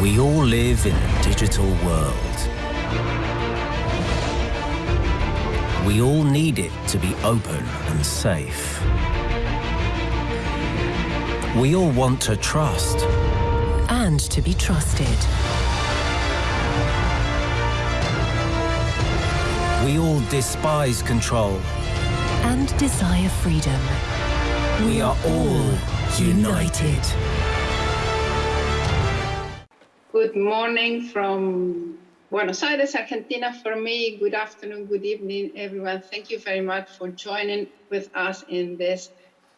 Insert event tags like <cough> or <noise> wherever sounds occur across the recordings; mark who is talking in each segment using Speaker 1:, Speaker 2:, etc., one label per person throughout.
Speaker 1: We all live in a digital world. We all need it to be open and safe. We all want to trust.
Speaker 2: And to be trusted.
Speaker 1: We all despise control.
Speaker 2: And desire freedom.
Speaker 1: We are all united.
Speaker 3: Good morning from Buenos Aires, Argentina for me. Good afternoon, good evening, everyone. Thank you very much for joining with us in this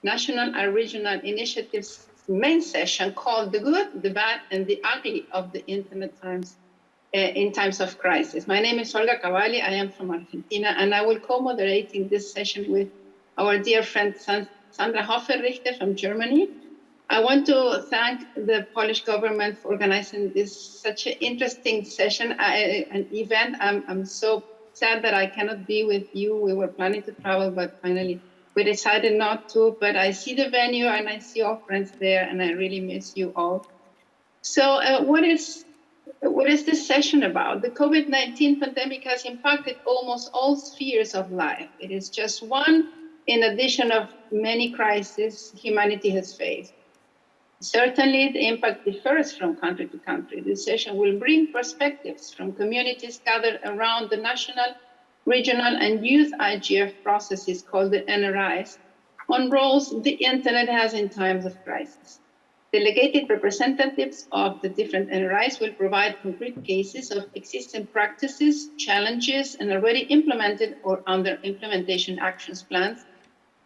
Speaker 3: national and regional initiatives main session called The Good, the Bad, and the Ugly of the Internet Times uh, in Times of Crisis. My name is Olga Cavalli. I am from Argentina, and I will co-moderating this session with our dear friend Sandra Hoferichter from Germany. I want to thank the Polish government for organizing this such an interesting session, uh, an event. I'm, I'm so sad that I cannot be with you. We were planning to travel, but finally we decided not to. But I see the venue and I see all friends there, and I really miss you all. So, uh, what is what is this session about? The COVID-19 pandemic has impacted almost all spheres of life. It is just one in addition of many crises humanity has faced. Certainly, the impact differs from country to country. This session will bring perspectives from communities gathered around the national, regional, and youth IGF processes called the NRIs on roles the internet has in times of crisis. Delegated representatives of the different NRIs will provide concrete cases of existing practices, challenges, and already implemented or under implementation actions plans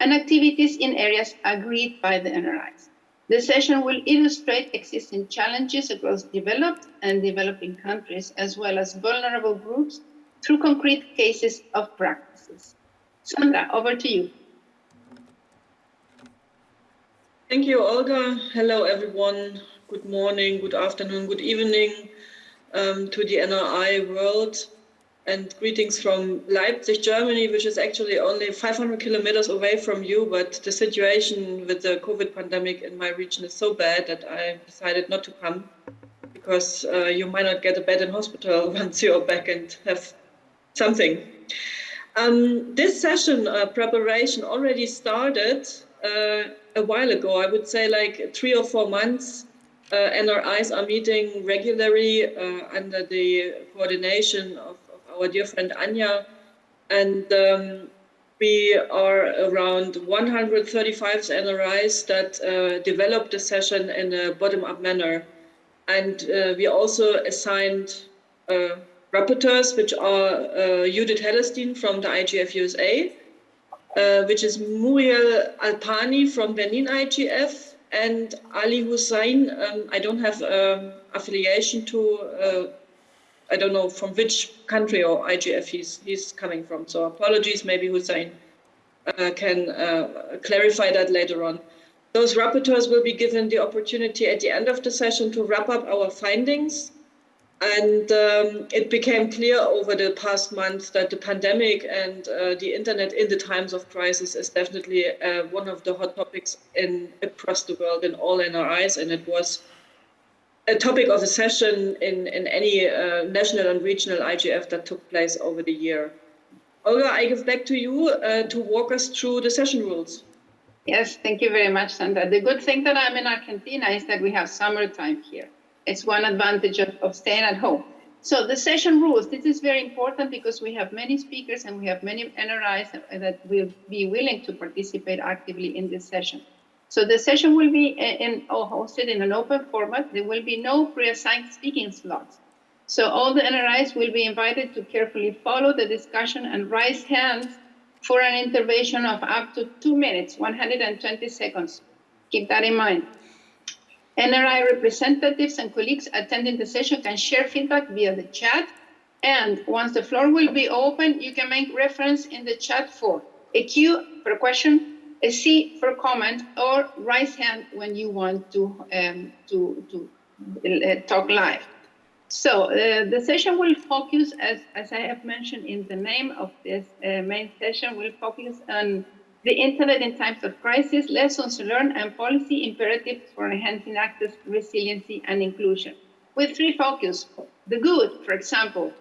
Speaker 3: and activities in areas agreed by the NRIs. The session will illustrate existing challenges across developed and developing countries, as well as vulnerable groups through concrete cases of practices. Sandra, over to you.
Speaker 4: Thank you, Olga. Hello, everyone. Good morning, good afternoon, good evening um, to the NRI world and greetings from Leipzig, Germany, which is actually only 500 kilometers away from you. But the situation with the COVID pandemic in my region is so bad that I decided not to come because uh, you might not get a bed in hospital <laughs> once you're back and have something. Um, this session uh, preparation already started uh, a while ago. I would say like three or four months. Uh, NRIs are meeting regularly uh, under the coordination of our dear friend Anja. And um, we are around 135 NRIs that uh, developed the session in a bottom-up manner. And uh, we also assigned uh, rapporteurs, which are uh, Judith Hellerstein from the IGF USA, uh, which is Muriel Alapini from Benin IGF, and Ali Hussein. Um, I don't have um, affiliation to uh, I don't know from which country or IGF he's he's coming from. So apologies, maybe Hussein uh, can uh, clarify that later on. Those rapporteurs will be given the opportunity at the end of the session to wrap up our findings. And um, it became clear over the past months that the pandemic and uh, the internet in the times of crisis is definitely uh, one of the hot topics in across the world in all NRIs. And it was a topic of a session in, in any uh, national and regional IGF that took place over the year. Olga, I give back to you uh, to walk us through the session rules.
Speaker 3: Yes, thank you very much, Sandra. The good thing that I'm in Argentina is that we have summertime here. It's one advantage of, of staying at home. So the session rules, this is very important because we have many speakers and we have many NRIs that will be willing to participate actively in this session. So the session will be in, oh, hosted in an open format. There will be no pre-assigned speaking slots. So all the NRIs will be invited to carefully follow the discussion and raise hands for an intervention of up to two minutes, 120 seconds. Keep that in mind. NRI representatives and colleagues attending the session can share feedback via the chat. And once the floor will be open, you can make reference in the chat for a Q for a question, a C for comment or raise hand when you want to um, to to uh, talk live. So uh, the session will focus, as, as I have mentioned in the name of this uh, main session, will focus on the internet in times of crisis, lessons learned and policy imperatives for enhancing access, resiliency and inclusion. with three focus. The good, for example,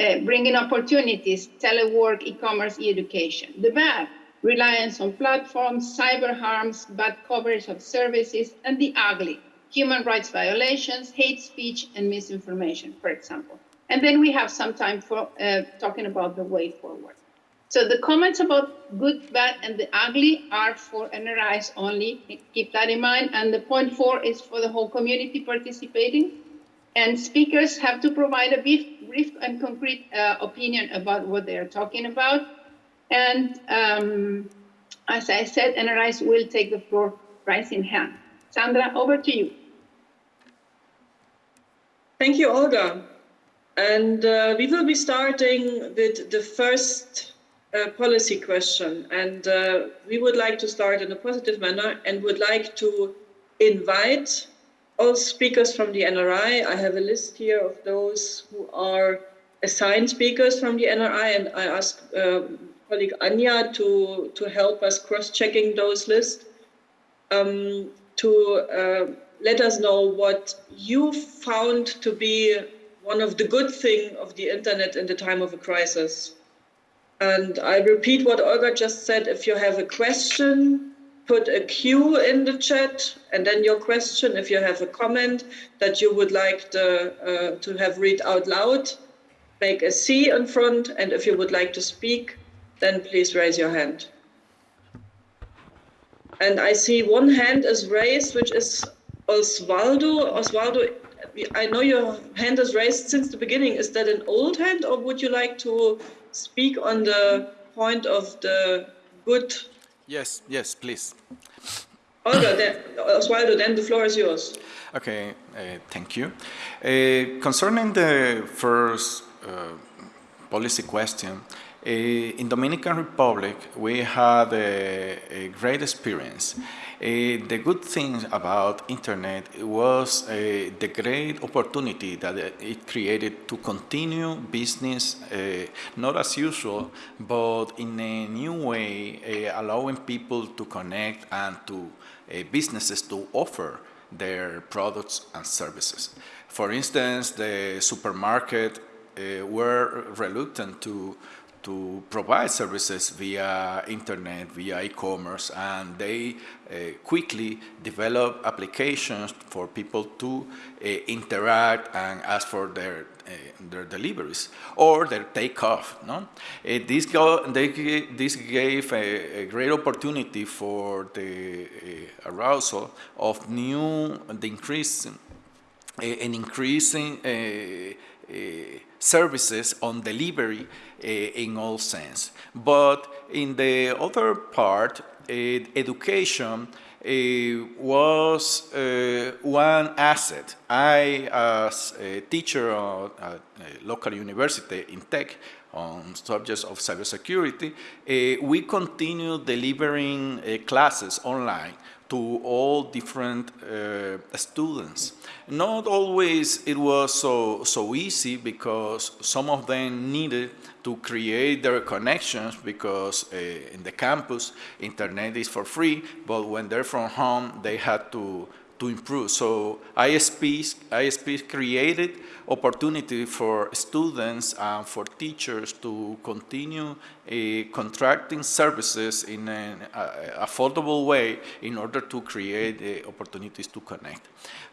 Speaker 3: uh, bringing opportunities, telework, e-commerce, e-education. The bad, reliance on platforms, cyber harms, bad coverage of services, and the ugly, human rights violations, hate speech, and misinformation, for example. And then we have some time for uh, talking about the way forward. So the comments about good, bad, and the ugly are for NRIs only. Keep that in mind. And the point four is for the whole community participating. And speakers have to provide a brief, brief and concrete uh, opinion about what they are talking about. And um, as I said, NRIs will take the floor right in hand. Sandra, over to you.
Speaker 4: Thank you, Olga. And uh, we will be starting with the first uh, policy question. And uh, we would like to start in a positive manner and would like to invite all speakers from the NRI. I have a list here of those who are assigned speakers from the NRI, and I ask uh, colleague Anja to, to help us cross-checking those lists, um, to uh, let us know what you found to be one of the good thing of the internet in the time of a crisis. And I repeat what Olga just said, if you have a question, put a Q in the chat and then your question, if you have a comment that you would like uh, to have read out loud, make a C in front. And if you would like to speak, then please raise your hand. And I see one hand is raised, which is Osvaldo. Osvaldo, I know your hand is raised since the beginning. Is that an old hand or would you like to speak on the point of the good?
Speaker 5: Yes, yes, please.
Speaker 4: Olga, then, Osvaldo, then the floor is yours.
Speaker 5: Okay, uh, thank you. Uh, concerning the first uh, policy question, in Dominican Republic, we had a, a great experience. Uh, the good thing about internet was uh, the great opportunity that it created to continue business, uh, not as usual, but in a new way, allowing people to connect and to businesses to offer their products and services. For instance, the supermarket were reluctant to to provide services via internet, via e-commerce, and they uh, quickly develop applications for people to uh, interact and ask for their uh, their deliveries or their takeoff. No, uh, this go, they, this gave a, a, great opportunity for the uh, arousal of new, the increase, uh, an increasing services on delivery Eh, in all sense. But in the other part, eh, education eh, was one asset. I, as a teacher at a local university in tech, on subjects of cybersecurity, uh, we continue delivering uh, classes online to all different uh, students. Not always it was so, so easy because some of them needed to create their connections because uh, in the campus, internet is for free, but when they're from home, they had to, to improve. So ISPs, ISPs created opportunity for students and for teachers to continue uh, contracting services in an uh, affordable way in order to create uh, opportunities to connect.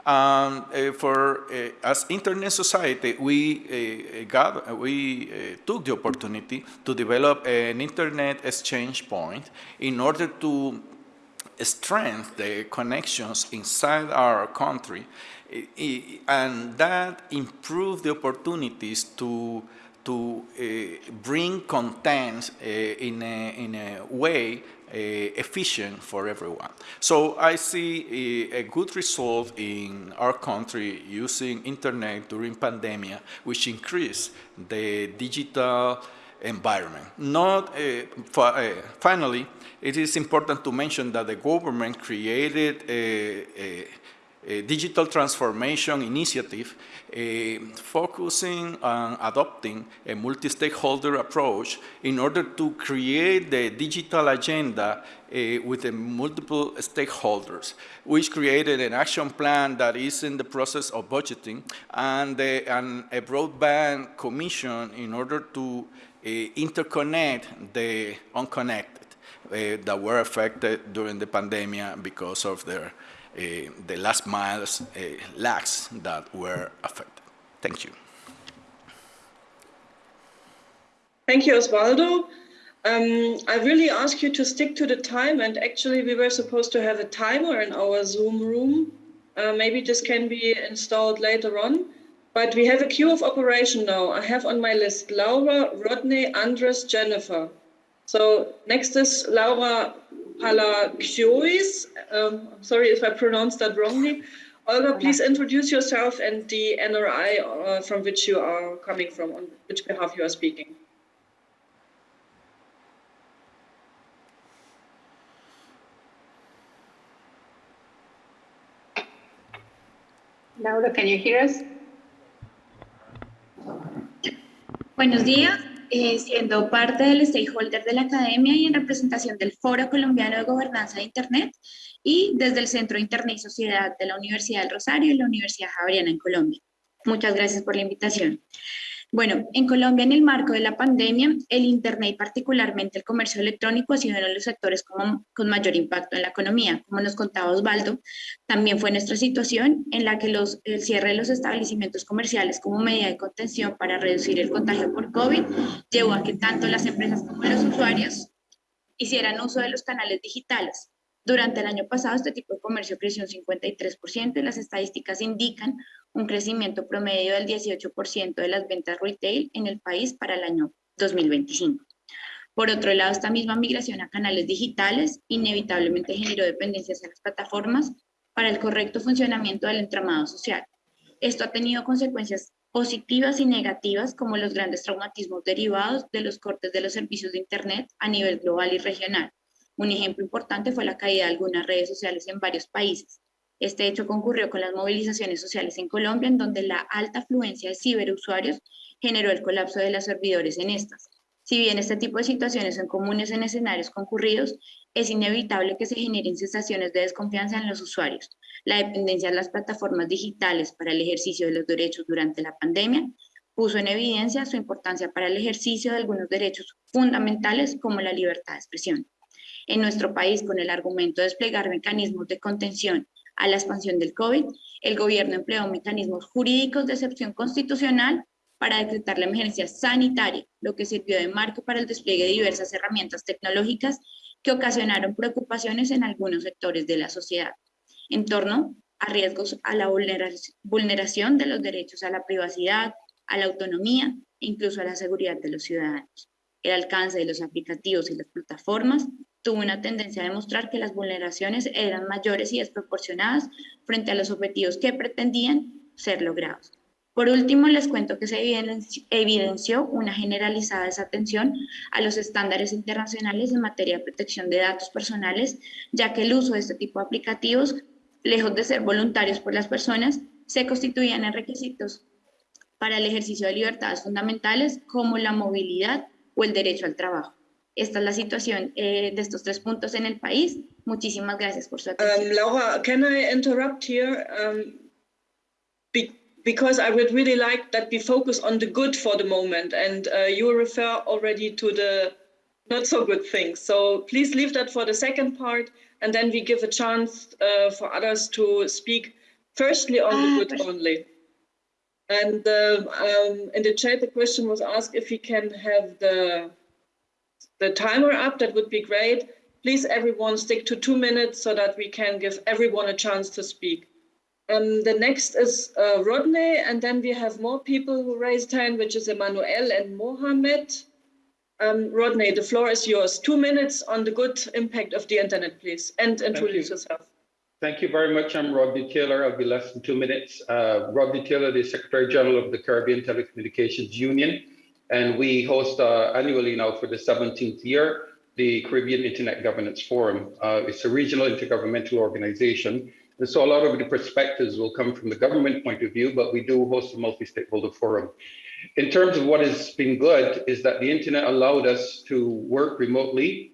Speaker 5: Um, for as internet society, we got we took the opportunity to develop an internet exchange point in order to strengthen the connections inside our country, and that improve the opportunities to to uh, bring content uh, in, a, in a way uh, efficient for everyone. So I see a, a, good result in our country using internet during pandemic, which increased the digital environment. Not uh, finally, it is important to mention that the government created a, a a digital transformation initiative uh, focusing on adopting a multi-stakeholder approach in order to create the digital agenda uh, with the multiple stakeholders, which created an action plan that is in the process of budgeting and, and a broadband commission in order to uh, interconnect the unconnected uh, that were affected during the pandemic because of their uh, the last miles lags that were affected. Thank you.
Speaker 4: Thank you, Osvaldo. Um, I really ask you to stick to the time and actually we were supposed to have a timer in our Zoom room. Uh, maybe this can be installed later on, but we have a queue of operation now. I have on my list Laura, Rodney, Andres, Jennifer. So next is Laura Palakiois. Um, sorry if I pronounced that wrongly. Olga, please introduce yourself and the NRI uh, from which you are coming from, on which behalf you are speaking.
Speaker 3: Laura, can you hear us?
Speaker 6: Buenos días. Eh, siendo parte del stakeholder de la academia y en representación del Foro Colombiano de Gobernanza de Internet y desde el Centro de Internet y Sociedad de la Universidad del Rosario y la Universidad Javeriana en Colombia. Muchas gracias por la invitación. Bueno, en Colombia, en el marco de la pandemia, el Internet y particularmente el comercio electrónico ha sido uno de los sectores con mayor impacto en la economía. Como nos contaba Osvaldo, también fue nuestra situación en la que el cierre de los establecimientos comerciales como medida de contención para reducir el contagio por COVID llevó a que tanto las empresas como los usuarios hicieran uso de los canales digitales. Durante el año pasado, este tipo de comercio creció un 53% y las estadísticas indican un crecimiento promedio del 18% de las ventas retail en el país para el año 2025. Por otro lado, esta misma migración a canales digitales inevitablemente generó dependencias en las plataformas para el correcto funcionamiento del entramado social. Esto ha tenido consecuencias positivas y negativas como los grandes traumatismos derivados de los cortes de los servicios de Internet a nivel global y regional. Un ejemplo importante fue la caída de algunas redes sociales en varios países, este hecho concurrió con las movilizaciones sociales en Colombia, en donde la alta afluencia de ciberusuarios generó el colapso de los servidores en estas. Si bien este tipo de situaciones son comunes en escenarios concurridos, es inevitable que se generen sensaciones de desconfianza en los usuarios. La dependencia de las plataformas digitales para el ejercicio de los derechos durante la pandemia puso en evidencia su importancia para el ejercicio de algunos derechos fundamentales como la libertad de expresión. En nuestro país, con el argumento de desplegar mecanismos de contención a la expansión del COVID, el gobierno empleó mecanismos jurídicos de excepción constitucional para decretar la emergencia sanitaria, lo que sirvió de marco para el despliegue de diversas herramientas tecnológicas que ocasionaron preocupaciones en algunos sectores de la sociedad en torno a riesgos a la vulneración de los derechos a la privacidad, a la autonomía e incluso a la seguridad de los ciudadanos. El alcance de los aplicativos y las plataformas tuvo una tendencia a demostrar que las vulneraciones eran mayores y desproporcionadas frente a los objetivos que pretendían ser logrados. Por último, les cuento que se evidenció una generalizada desatención a los estándares internacionales en materia de protección de datos personales, ya que el uso de este tipo de aplicativos, lejos de ser voluntarios por las personas, se constituían en requisitos para el ejercicio de libertades fundamentales como la movilidad o el derecho al trabajo. Esta es la situación eh, de estos tres puntos en el país. Muchísimas gracias por su atención.
Speaker 4: Um, Laura, can I interrupt here? Um, be because I would really like that we focus on the good for the moment, and uh, you refer already to the not so good things. So please leave that for the second part, and then we give a chance uh, for others to speak. Firstly, on the good only. And uh, um, in the chat, the question was asked if we can have the the timer up, that would be great. Please, everyone, stick to two minutes so that we can give everyone a chance to speak. Um, the next is uh, Rodney, and then we have more people who raised hand, which is Emmanuel and Mohammed. Um, Rodney, the floor is yours. Two minutes on the good impact of the internet, please, and introduce you. yourself.
Speaker 7: Thank you very much. I'm Rodney Taylor. I'll be less than two minutes. Uh, Rodney Taylor, the Secretary General of the Caribbean Telecommunications Union. And we host uh, annually now for the 17th year the Caribbean Internet Governance Forum. Uh, it's a regional intergovernmental organization And so a lot of the perspectives will come from the government point of view, but we do host a multi-stakeholder forum. In terms of what has been good is that the internet allowed us to work remotely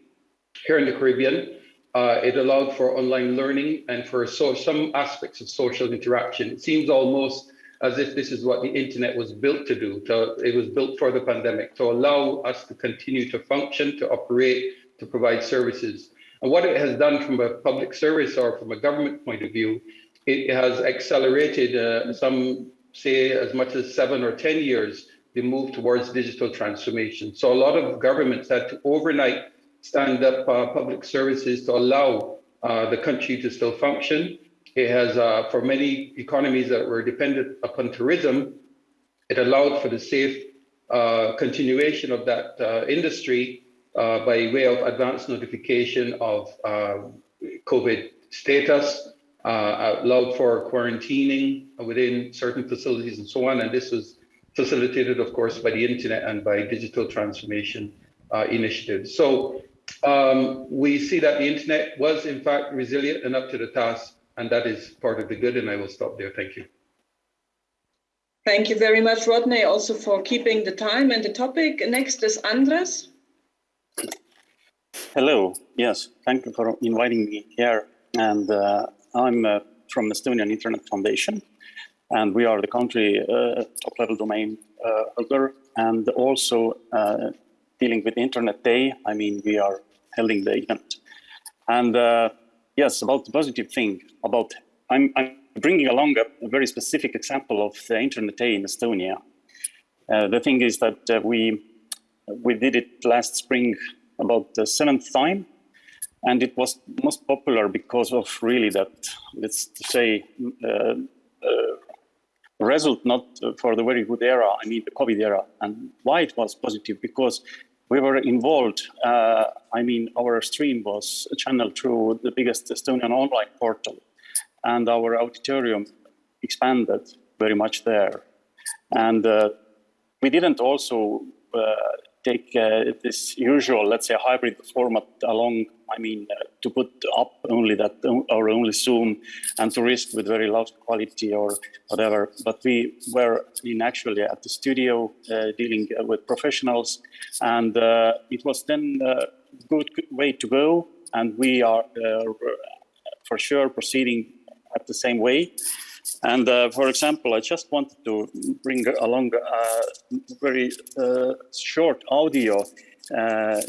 Speaker 7: here in the Caribbean. Uh, it allowed for online learning and for so, some aspects of social interaction. It seems almost as if this is what the internet was built to do. To, it was built for the pandemic to allow us to continue to function, to operate, to provide services. And what it has done from a public service or from a government point of view, it has accelerated uh, some say as much as seven or 10 years, the move towards digital transformation. So a lot of governments had to overnight stand up uh, public services to allow uh, the country to still function. It has, uh, for many economies that were dependent upon tourism, it allowed for the safe uh, continuation of that uh, industry uh, by way of advance notification of COVID status, uh, allowed for quarantining within certain facilities and so on. And this was facilitated, of course, by the internet and by digital transformation uh, initiatives. So um, we see that the internet was in fact resilient and up to the task, and that is part of the good. And I will stop there. Thank you.
Speaker 4: Thank you very much, Rodney, also for keeping the time and the topic. Next is Andres.
Speaker 8: Hello. Yes, thank you for inviting me here. And uh, I'm uh, from the Estonian Internet Foundation, and we are the country uh, top-level domain uh, holder, and also uh, dealing with Internet Day. I mean, we are holding the event. And uh, yes, about the positive thing, about I'm, I'm bringing along a, a, very specific example of the Internet Day in Estonia. Uh, the thing is that we we did it last spring about the seventh time and it was most popular because of really that, let's say, uh, uh, result not for the very good era, I mean the COVID era. And why it was positive? Because we were involved, uh, I mean, our stream was channeled through the biggest Estonian online portal and our auditorium expanded very much there. And uh, we didn't also uh, take uh, this usual, let's say, hybrid format along, I mean, uh, to put up only that or only Zoom and to risk with very low quality or whatever. But we were in actually at the studio uh, dealing with professionals, and uh, it was then a good way to go. And we are uh, for sure proceeding at the same way. And uh, for example, I just wanted to bring along a very uh, short audio uh,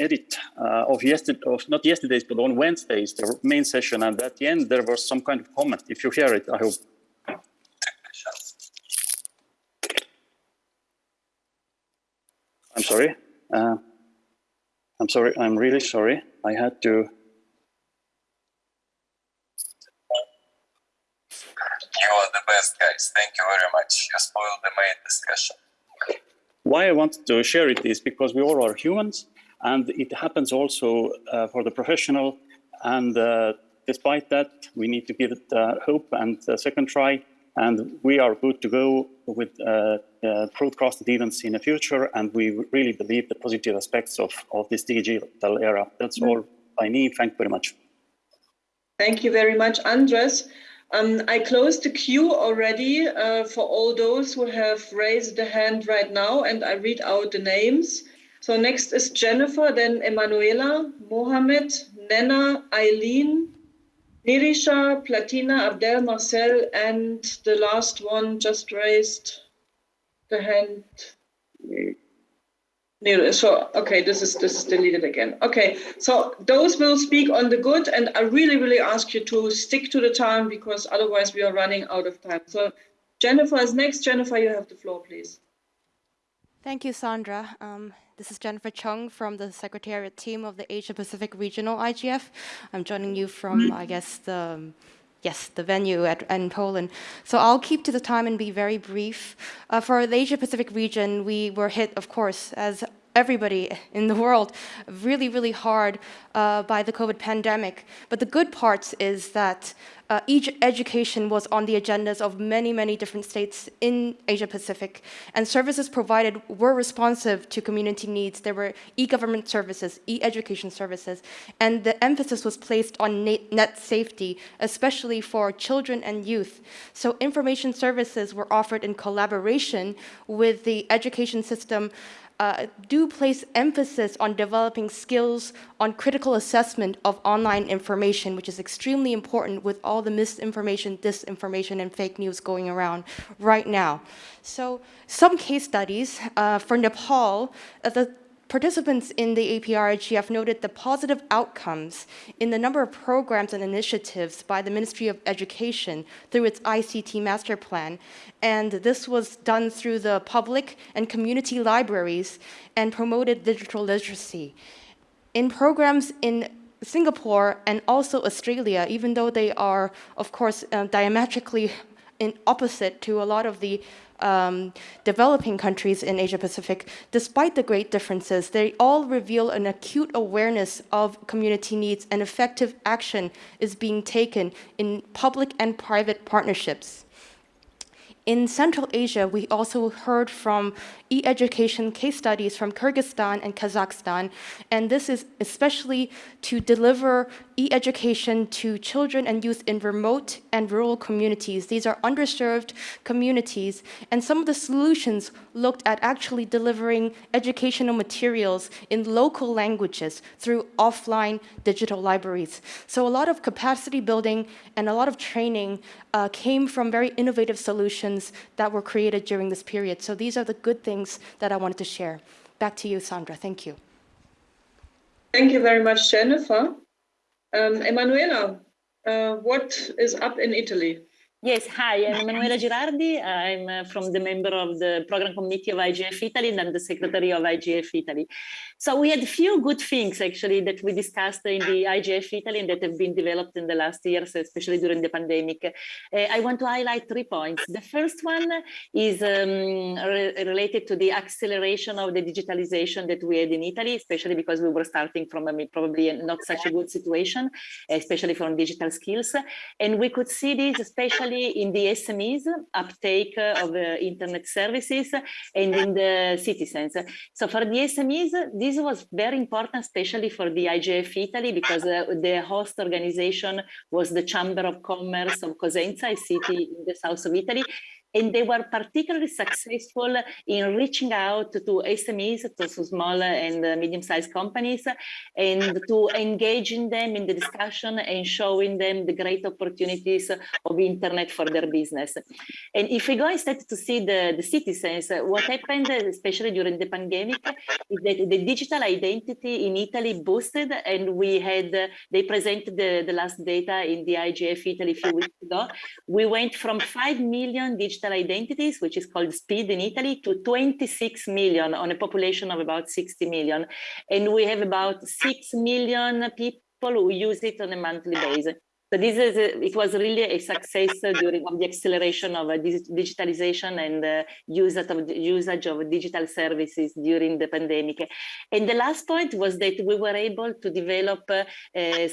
Speaker 8: edit uh, of yesterday, of not yesterday's, but on Wednesdays, the main session. And at the end, there was some kind of comment. If you hear it, I hope. I'm sorry. Uh, I'm sorry. I'm really sorry. I had to
Speaker 9: You are the best, guys. Thank you very much. You spoiled the main discussion.
Speaker 8: Why I wanted to share it is because we all are humans, and it happens also uh, for the professional. And uh, despite that, we need to give it uh, hope and a second try. And we are good to go with uh, uh, broadcasted events in the future. And we really believe the positive aspects of, of this digital era. That's mm -hmm. all I need. Thank you very much.
Speaker 4: Thank you very much, Andres. Um, I closed the queue already uh, for all those who have raised the hand right now, and I read out the names. So next is Jennifer, then Emanuela, Mohammed, Nnenna, Eileen, Nirisha, Platina, Abdel, Marcel, and the last one just raised the hand. So, okay, this is this is deleted again. Okay, so those will speak on the good, and I really, really ask you to stick to the time because otherwise we are running out of time. So, Jennifer is next. Jennifer, you have the floor, please.
Speaker 10: Thank you, Sandra. Um, this is Jennifer Chung from the Secretariat team of the Asia Pacific Regional IGF. I'm joining you from, I guess, the yes, the venue at, in Poland. So I'll keep to the time and be very brief. Uh, for the Asia Pacific region, we were hit, of course, as everybody in the world really, really hard uh, by the COVID pandemic. But the good part is that uh, education was on the agendas of many, many different states in Asia Pacific, and services provided were responsive to community needs. There were e-government services, e-education services, and the emphasis was placed on net safety, especially for children and youth. So information services were offered in collaboration with the education system uh, do place emphasis on developing skills on critical assessment of online information, which is extremely important with all the misinformation, disinformation, and fake news going around right now. So some case studies uh, for Nepal, uh, the Participants in the APR-IGF noted the positive outcomes in the number of programs and initiatives by the Ministry of Education through its ICT master plan. And this was done through the public and community libraries and promoted digital literacy. In programs in Singapore and also Australia, even though they are, of course, uh, diametrically in opposite to a lot of the um, developing countries in Asia Pacific, despite the great differences, they all reveal an acute awareness of community needs and effective action is being taken in public and private partnerships. In Central Asia, we also heard from e-education case studies from Kyrgyzstan and Kazakhstan, and this is especially to deliver e-education to children and youth in remote and rural communities. These are underserved communities, and some of the solutions looked at actually delivering educational materials in local languages through offline digital libraries. So a lot of capacity building and a lot of training uh, came from very innovative solutions that were created during this period. So these are the good things that I wanted to share. Back to you, Sandra. Thank you.
Speaker 4: Thank you very much, Jennifer. Um, Emanuela, uh, what is up in Italy?
Speaker 11: Yes, hi, I'm Emanuela Girardi. I'm uh, from the member of the program committee of IGF Italy and I'm the secretary of IGF Italy. So we had a few good things actually that we discussed in the IGF Italy and that have been developed in the last years, especially during the pandemic. Uh, I want to highlight three points. The first one is um, re related to the acceleration of the digitalization that we had in Italy, especially because we were starting from a, probably not such a good situation, especially from digital skills. And we could see this especially in the SMEs uptake of uh, internet services and in the citizens. So for the SMEs, this was very important, especially for the IGF Italy, because uh, the host organization was the Chamber of Commerce of Cosenza, a city in the south of Italy, and they were particularly successful in reaching out to SMEs, to small and uh, medium-sized companies, and to engaging them in the discussion and showing them the great opportunities of internet for their business. And if we go instead to see the, the citizens, what happened, especially during the pandemic, is that the digital identity in Italy boosted, and we had, they presented the, the last data in the IGF Italy a few weeks ago. We went from 5 million digital digital identities, which is called SPID in Italy, to 26 million on a population of about 60 million. And we have about 6 million people who use it on a monthly basis. So this is a, it was really a success during the acceleration of uh, digitalization and uh, usage of usage of digital services during the pandemic. And the last point was that we were able to develop uh,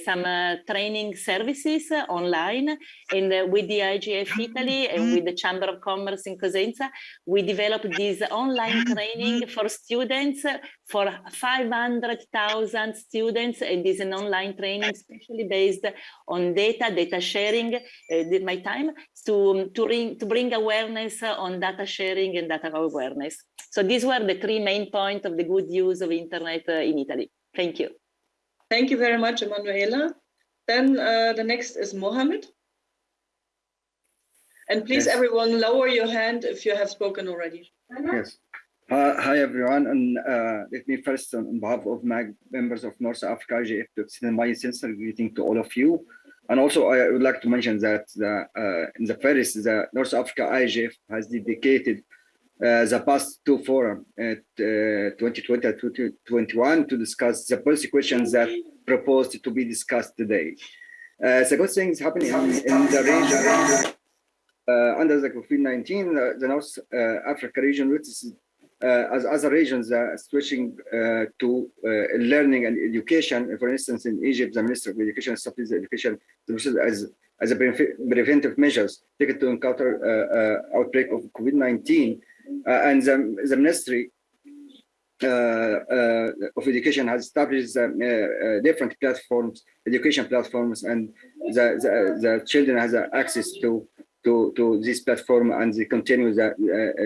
Speaker 11: some uh, training services uh, online, and uh, with the IGF Italy and with the Chamber of Commerce in Cosenza, we developed this online training for students for 500,000 students, and is an online training, especially based on data data, data sharing, uh, my time to, to, ring, to bring awareness on data sharing and data awareness. So these were the three main points of the good use of internet uh, in Italy. Thank you.
Speaker 4: Thank you very much, Emanuela. Then uh, the next is Mohammed. And please, yes. everyone, lower your hand if you have spoken already.
Speaker 12: Yes. Uh, hi, everyone. And uh, let me first, on behalf of my members of North Africa IGF, to extend my sincere greeting to all of you. And also, I would like to mention that the, uh, in the first, the North Africa IGF has dedicated uh, the past two forum at uh, 2020 and 2021 to discuss the policy questions that proposed to be discussed today. The good things happening in, the region uh, under the COVID-19, uh, the North Africa region witnesses uh, as other regions are switching uh, to uh, learning and education. For instance, in Egypt, the Minister of Education established education as as a preventive measures taken to encounter uh, outbreak of COVID-19, and the, the Ministry uh, uh, of Education has established uh, different platforms, education platforms, and the, the, the children has access to to to this platform and they continue the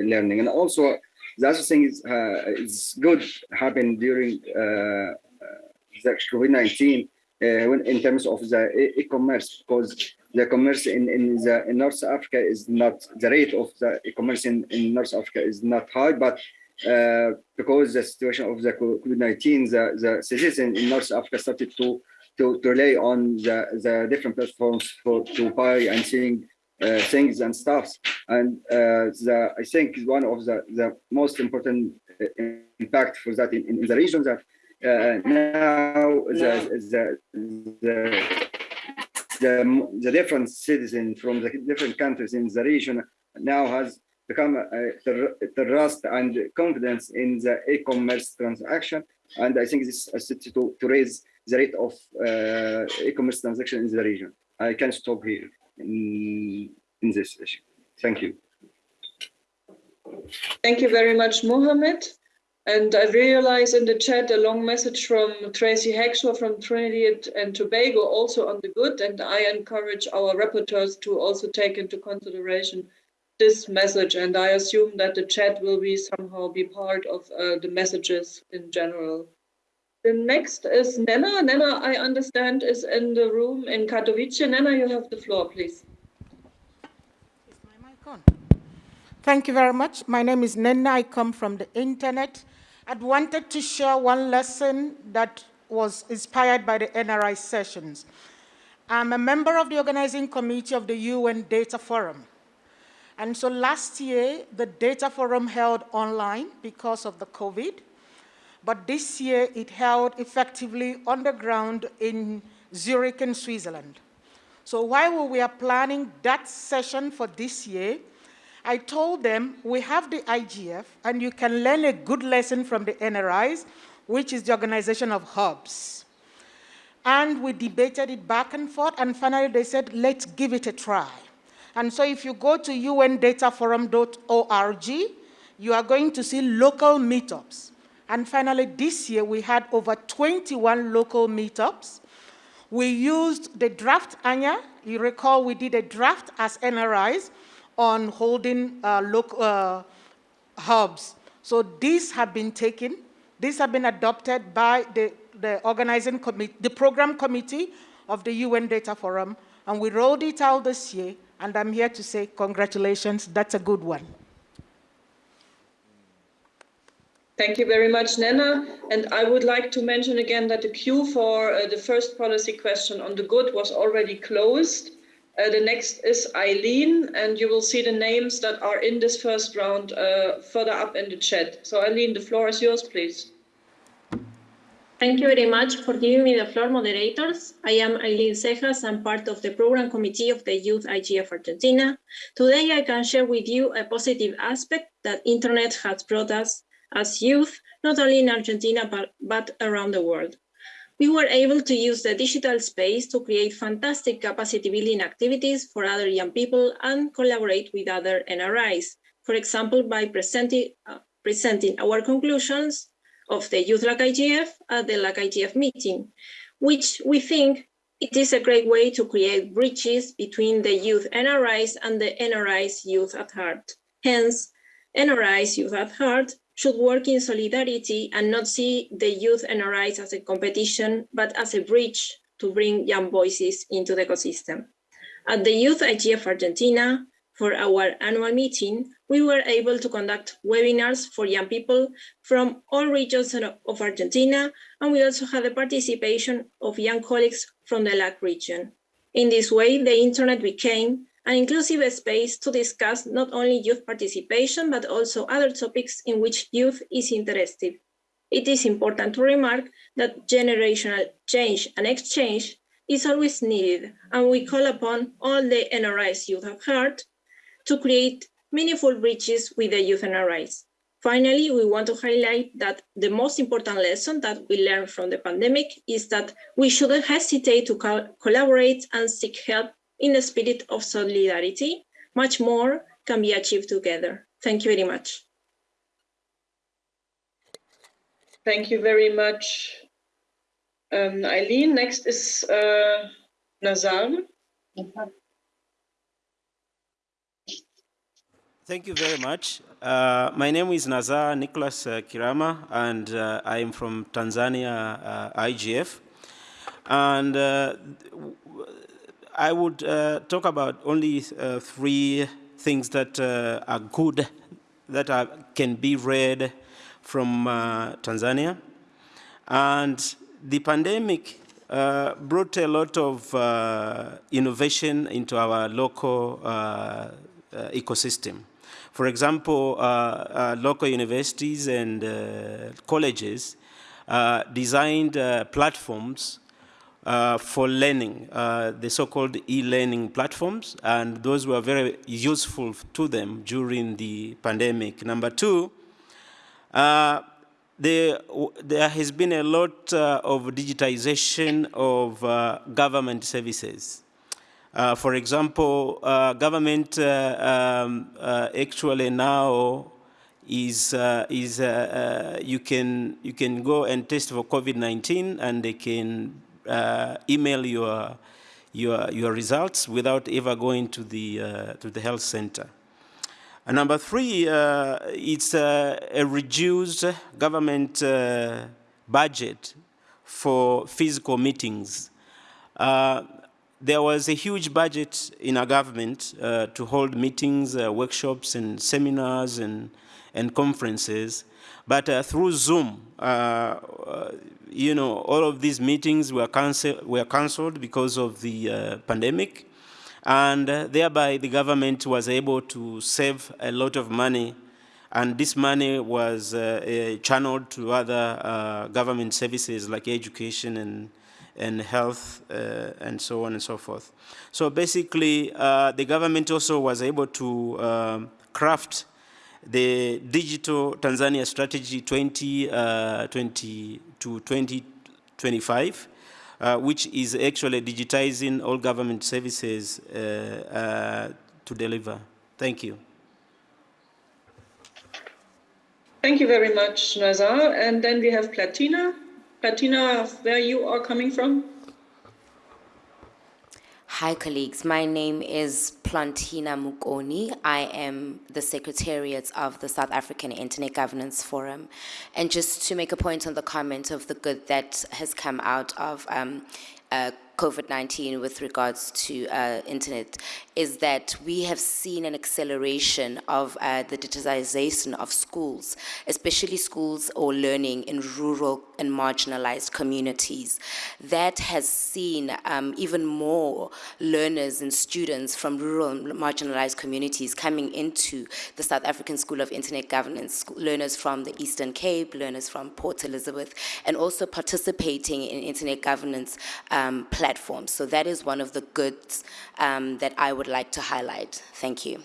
Speaker 12: learning. And also, the other thing is uh, is good happened during uh, uh, the COVID-19 when in terms of the e-commerce because the commerce in, in the in North Africa is not the rate of the e-commerce in, in North Africa is not high, but uh, because the situation of the COVID-19, the, the citizens in North Africa started to, to, to rely on the, the different platforms for to buy and seeing uh, things and stuffs. And uh, the, I think one of the, the most important uh, impact for that in, in the region that uh, now the, the, the, the, the different citizens from the different countries in the region now has become a, trust and confidence in the e-commerce transaction. And I think this is to, to raise the rate of uh, e-commerce transaction in the region. I can stop here in, in this issue. Thank you.
Speaker 4: Thank you very much, Mohammed. And I realize in the chat a long message from Tracy Hackshaw from Trinidad and Tobago also on the good. And I encourage our rapporteurs to also take into consideration this message and I assume that the chat will be somehow be part of uh, the messages in general. The next is Nnenna. Nnenna, I understand, is in the room in Katowice. Nnenna, you have the floor, please.
Speaker 13: Is my mic on? Thank you very much. My name is Nnenna. I come from the internet. I'd wanted to share one lesson that was inspired by the NRI sessions. I'm a member of the organizing committee of the UN Data Forum. And so last year, the data forum held online because of the COVID, but this year it held effectively on the ground in Zurich in Switzerland. So while we were planning that session for this year, I told them we have the IGF and you can learn a good lesson from the NRIs, which is the organization of hubs. And we debated it back and forth, and finally they said, let's give it a try. And so if you go to undataforum.org, you are going to see local meetups. And finally, this year, we had over 21 local meetups. We used the draft Anja. You recall we did a draft as NRIs on holding uh, local uh, hubs. So these have been taken. These have been adopted by the, the organizing committee, the program committee of the UN Data Forum, and we rolled it out this year. And I'm here to say congratulations, that's a good one.
Speaker 4: Thank you very much, Nnenna. And I would like to mention again that the queue for uh, the first policy question on the good was already closed. Uh, the next is Eileen, and you will see the names that are in this first round uh, further up in the chat. So Eileen, the floor is yours, please.
Speaker 14: Thank you very much for giving me the floor, moderators. I am Eileen Cejas. I'm part of the program committee of the Youth IGF Argentina. Today, I can share with you a positive aspect that internet has brought us as youth, not only in Argentina, but, but around the world. We were able to use the digital space to create fantastic capacity building activities for other young people and collaborate with other NRIs. For example, by presenting, uh, presenting our conclusions of the Youth LAC IGF at the LAC IGF meeting, which we think it is a great way to create bridges between the youth NRIs and the NRIs Youth at Heart. Hence, NRIs Youth at Heart should work in solidarity and not see the youth NRIs as a competition, but as a bridge to bring young voices into the ecosystem. At the Youth IGF Argentina, for our annual meeting, we were able to conduct webinars for young people from all regions of Argentina, and we also had the participation of young colleagues from the LAC region. In this way, the internet became an inclusive space to discuss not only youth participation, but also other topics in which youth is interested. It is important to remark that generational change and exchange is always needed, and we call upon all the NRIs youth have heard to create meaningful bridges with the youth NRIs. Finally, we want to highlight that the most important lesson that we learned from the pandemic is that we shouldn't hesitate to co collaborate and seek help in the spirit of solidarity. Much more can be achieved together. Thank you very much.
Speaker 4: Thank you very much, um, Eileen. Next is uh, Nazar.
Speaker 15: Thank you very much. Uh, my name is Nazar Nicholas uh, Kirama, and uh, I am from Tanzania uh, IGF. And uh, I would uh, talk about only uh, three things that uh, are good, that are, can be read from uh, Tanzania. And the pandemic brought a lot of innovation into our local ecosystem. For example, uh, uh, local universities and uh, colleges designed platforms uh, for learning, uh, the so-called e-learning platforms, and those were very useful to them during the pandemic. Number two, uh, there, there, has been a lot of digitization of government services. Uh, for example, uh, government uh, um, actually now is is you can you can go and test for COVID-19 and they can email your your your results without ever going to the to the health center. And number three, uh, it's uh, a reduced government uh, budget for physical meetings there was a huge budget in our government uh, to hold meetings, uh, workshops, and seminars and, and conferences. But uh, through Zoom, uh, uh, you know, all of these meetings were, were canceled because of the uh, pandemic. And thereby, the government was able to save a lot of money. And this money was channeled to other government services like education and and health uh, and so on and so forth. So basically, uh, the government also was able to um, craft the digital Tanzania strategy 2020 uh, to 2025, uh, which is actually digitizing all government services uh, uh, to deliver. Thank you.
Speaker 4: Thank you very much, Nazar. And then we have Platina. Platina, where you are coming from?
Speaker 16: Hi, colleagues. My name is Plantina Mukoni. I am the Secretariat of the South African Internet Governance Forum. And just to make a point on the comment of the good that has come out of um, uh, COVID-19 with regards to uh, internet is that we have seen an acceleration of uh, the digitization of schools, especially schools or learning in rural and marginalized communities. That has seen um, even more learners and students from rural and marginalized communities coming into the South African School of Internet Governance, learners from the Eastern Cape, learners from Port Elizabeth, and also participating in internet governance um, platforms. So that is one of the goods um, that I would like to highlight. Thank you.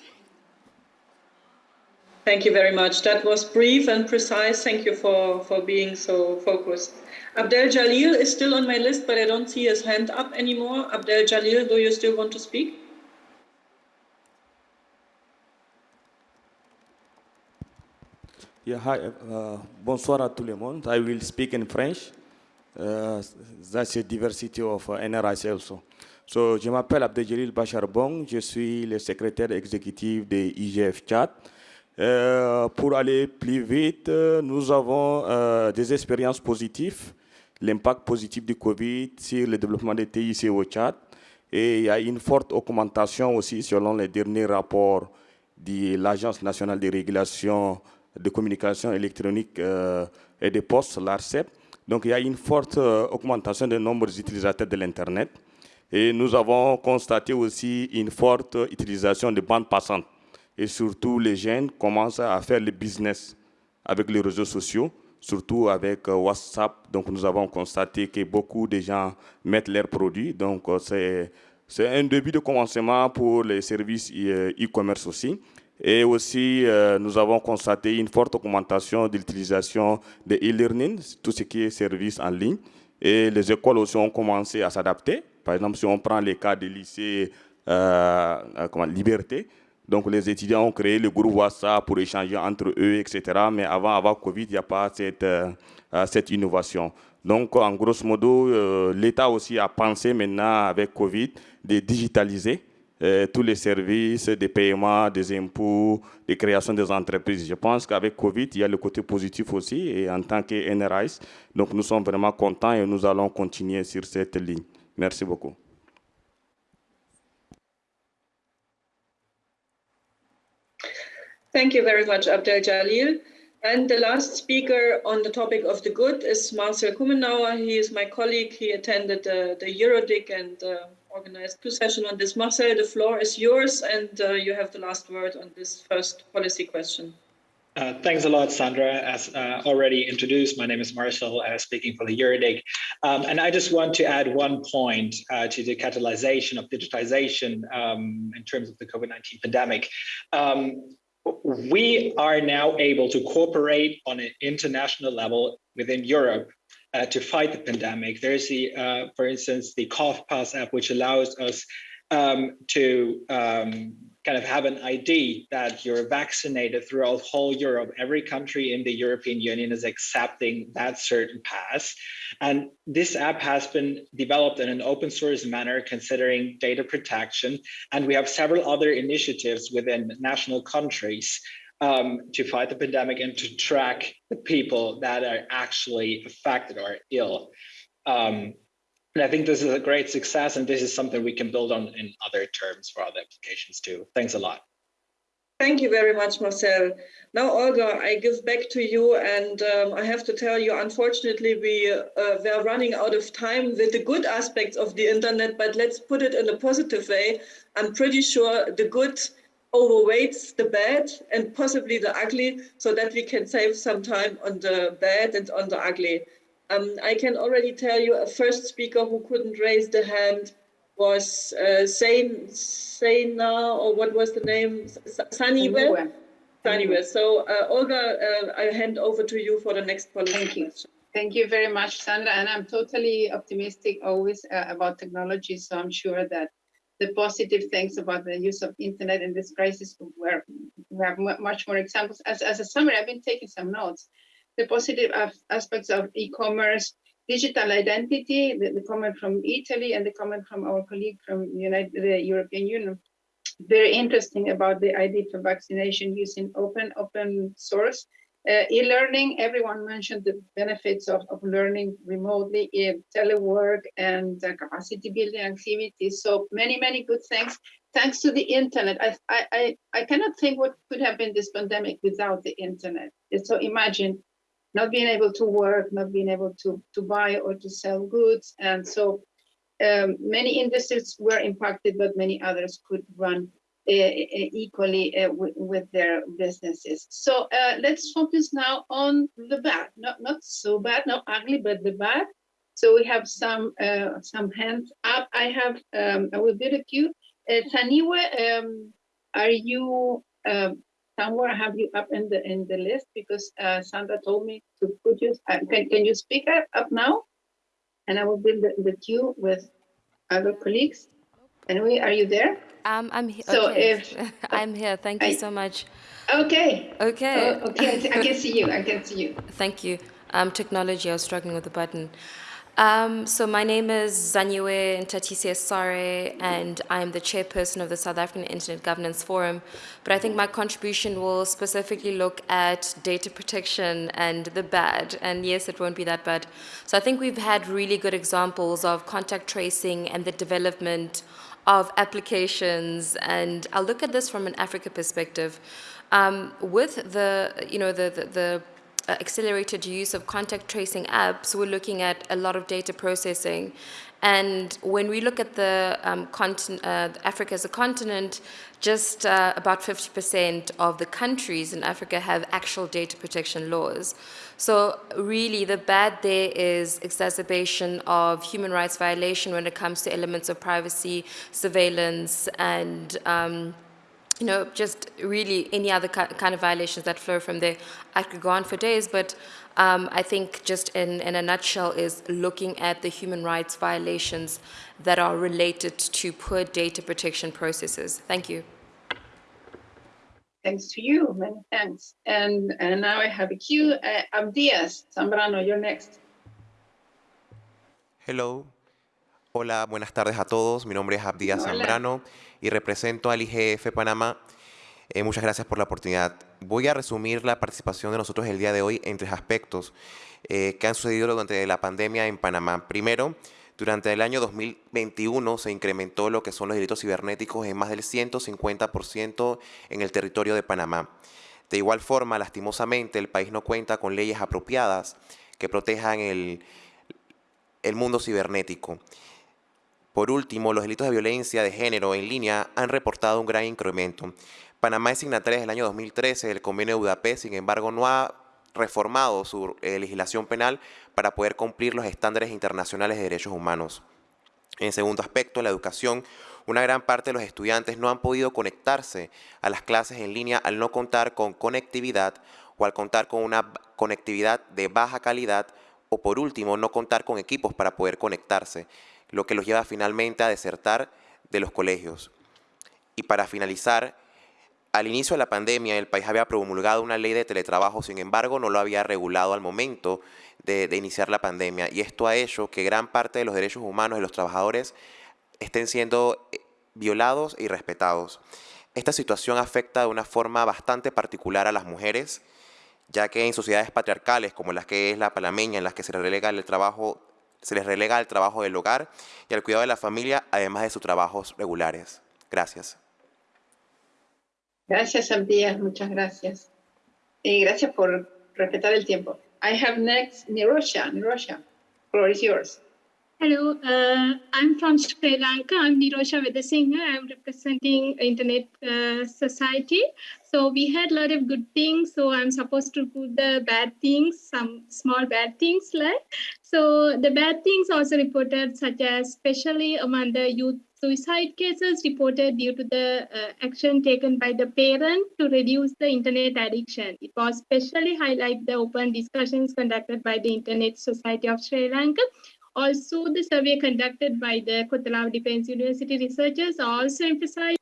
Speaker 4: Thank you very much. That was brief and precise. Thank you for, for being so focused. Abdel Jalil is still on my list, but I don't see his hand up anymore. Abdel Jalil, do you still want to speak?
Speaker 17: Yeah, hi. Uh, bonsoir à tout le monde. I will speak in French. Uh, that's a diversity of uh, also. So, je m'appelle Abdeljalil Bacharbong, je suis le secrétaire exécutif de IGF Tchad. Euh, pour aller plus vite, nous avons euh, des expériences positives, l'impact positif du Covid sur le développement des TIC au Tchad. Et il y a une forte augmentation aussi selon les derniers rapports de l'Agence nationale de régulation de communication électronique euh, et des postes, l'ARCEP. Donc il y a une forte euh, augmentation des nombres d'utilisateurs de l'Internet. Et nous avons constaté aussi une forte utilisation de bandes passantes. Et surtout, les jeunes commencent à faire le business avec les réseaux sociaux, surtout avec euh, WhatsApp. Donc, nous avons constaté que beaucoup de gens mettent leurs produits. Donc, euh, c'est un début de commencement pour les services euh, e-commerce aussi. Et aussi, nous avons constaté une forte augmentation de l'utilisation de e-learning, tout ce qui est services en ligne. Et les écoles aussi ont commencé à s'adapter. Par exemple, si on prend les cas des lycées comment, Liberté, donc les étudiants ont créé le groupe WhatsApp pour échanger entre eux, etc. Mais avant, avant Covid, il n'y a pas cette, cette innovation. Donc, en grosso modo, l'État aussi a pensé maintenant avec Covid de digitaliser euh, tous les services, des paiements, des impôts, des créations des entreprises. Je pense qu'avec Covid, il y a le côté positif aussi, et en tant que NRIs, donc nous sommes vraiment contents et nous allons continuer sur cette ligne. Merci beaucoup.
Speaker 4: Thank you very much, Abdel Jalil. And the last speaker on the topic of the good is Marcel Krummenauer. He is my colleague. He attended uh, the EuroDIG and uh, organized two sessions on this. Marcel, the floor is yours, and uh, you have the last word on this first policy question.
Speaker 18: Uh, thanks a lot, Sandra. As uh, already introduced, my name is Marcel, uh, speaking for the EuroDIG. Um, and I just want to add one point uh, to the catalyzation of digitization um, in terms of the COVID-19 pandemic. Um, we are now able to cooperate on an international level within Europe uh, to fight the pandemic. There's the, uh, for instance, the CovPass app, which allows us um, to um, kind of have an ID that you're vaccinated throughout whole Europe. Every country in the European Union is accepting that certain pass. And this app has been developed in an open source manner, considering data protection. And we have several other initiatives within national countries um, to fight the pandemic and to track the people that are actually affected or ill. Um, and I think this is a great success, and this is something we can build on in other terms for other applications too. Thanks a lot.
Speaker 4: Thank you very much, Marcel. Now, Olga, I give back to you, and um, I have to tell you, unfortunately, we uh, were running out of time with the good aspects of the internet, but let's put it in a positive way. I'm pretty sure the good overweights the bad and possibly the ugly so that we can save some time on the bad and on the ugly. Um, I can already tell you a first speaker who couldn't raise the hand was uh, Sain, Saina, or what was the name? Saniwe? Saniwe. So uh, Olga, uh, I hand over to you for the next policy
Speaker 3: Thank you.
Speaker 4: question.
Speaker 3: Thank you very much, Sandra. And I'm totally optimistic always uh, about technology. So I'm sure that the positive things about the use of internet in this crisis, where we have much more examples. As, as a summary, I've been taking some notes. The positive aspects of e-commerce, digital identity, the, the, comment from Italy and the comment from our colleague from United, the European Union. Very interesting about the ID for vaccination using open open source uh, e-learning, everyone mentioned the benefits of, of learning remotely, in telework and uh, capacity building activities. So many, many good things. Thanks to the internet, I, I, I cannot think what could have been this pandemic without the internet. So imagine not being able to work, not being able to, to buy or to sell goods. And so um, many industries were impacted, but many others could run equally uh, with their businesses. So uh, let's focus now on the bad, not not so bad, not ugly, but the bad. So we have some uh, some hands up. I have um, I will the queue. Uh, Taniwe, um, are you um, somewhere? I have you up in the in the list? Because uh, Sandra told me to put you. Uh, can can you speak up, up now? And I will build the, the queue with other colleagues. Anyway, are you there?
Speaker 19: Um, I'm here.
Speaker 3: So
Speaker 19: okay.
Speaker 3: if <laughs>
Speaker 19: I'm here. Thank you so much.
Speaker 3: Okay.
Speaker 19: Okay.
Speaker 3: Oh, okay, I I can see you. I can see you. <laughs>
Speaker 19: Thank you. Um, technology, I was struggling with the button. Um, so my name is Zanywe Ntatisi Sare, and I'm the chairperson of the South African Internet Governance Forum. But I think my contribution will specifically look at data protection and the bad. And yes, it won't be that bad. So I think we've had really good examples of contact tracing and the development of applications. And I'll look at this from an Africa perspective. Um, with the, you know, the, the, the accelerated use of contact tracing apps, we're looking at a lot of data processing. And when we look at the um, uh, Africa as a continent, just uh, about 50% of the countries in Africa have actual data protection laws. So really the bad there is exacerbation of human rights violation when it comes to elements of privacy, surveillance, and um, you know, just really any other kind of violations that flow from there. I could go on for days, but um, I think just in, in a nutshell is looking at the human rights violations that are related to poor data protection processes. Thank you.
Speaker 3: Thanks to you, many thanks. And, and now I have a queue. Uh, Abdias Zambrano, you're next.
Speaker 20: Hello. Hola, buenas tardes a todos. Mi nombre es Abdias Zambrano y represento al IGF Panamá. Eh, muchas gracias por la oportunidad. Voy a resumir la participación de nosotros el día de hoy en tres aspectos eh, que han sucedido durante la pandemia en Panamá. Primero, durante el año 2021 se incrementó lo que son los delitos cibernéticos en más del 150% en el territorio de Panamá. De igual forma, lastimosamente, el país no cuenta con leyes apropiadas que protejan el, el mundo cibernético. Por último, los delitos de violencia de género en línea han reportado un gran incremento. Panamá es signataria desde año 2013 del convenio de Budapest, sin embargo, no ha reformado su eh, legislación penal para poder cumplir los estándares internacionales de derechos humanos. En segundo aspecto, la educación. Una gran parte de los estudiantes no han podido conectarse a las clases en línea al no contar con conectividad o al contar con una conectividad de baja calidad o por último no contar con equipos para poder conectarse, lo que los lleva finalmente a desertar de los colegios. Y para finalizar, al inicio de la pandemia, el país había promulgado una ley de teletrabajo, sin embargo, no lo había regulado al momento de, iniciar la pandemia. Y esto ha hecho que gran parte de los derechos humanos de los trabajadores estén siendo eh, violados y respetados. Esta situación afecta de una forma bastante particular a las mujeres, ya que en sociedades patriarcales como las que es la panameña, en las que se relega el trabajo, se les relega el trabajo del hogar y el cuidado de la familia, además de sus trabajos regulares. Gracias.
Speaker 3: Gracias, Abdias, muchas gracias. Y gracias por respetar el tiempo. I have next Nirosha. Nirosha, floor is yours.
Speaker 21: Hello, uh, I'm from Sri Lanka. I'm Nirosha Vedasinghe. I'm representing Internet uh, Society. So we had a lot of good things. So I'm supposed to put the bad things, some small bad things like. So the bad things also reported, such as especially among the youth suicide cases reported due to the uh, action taken by the parent to reduce the internet addiction. It was especially highlight the open discussions conducted by the Internet Society of Sri Lanka. Also, the survey conducted by the Kotelawala Defense University researchers also emphasized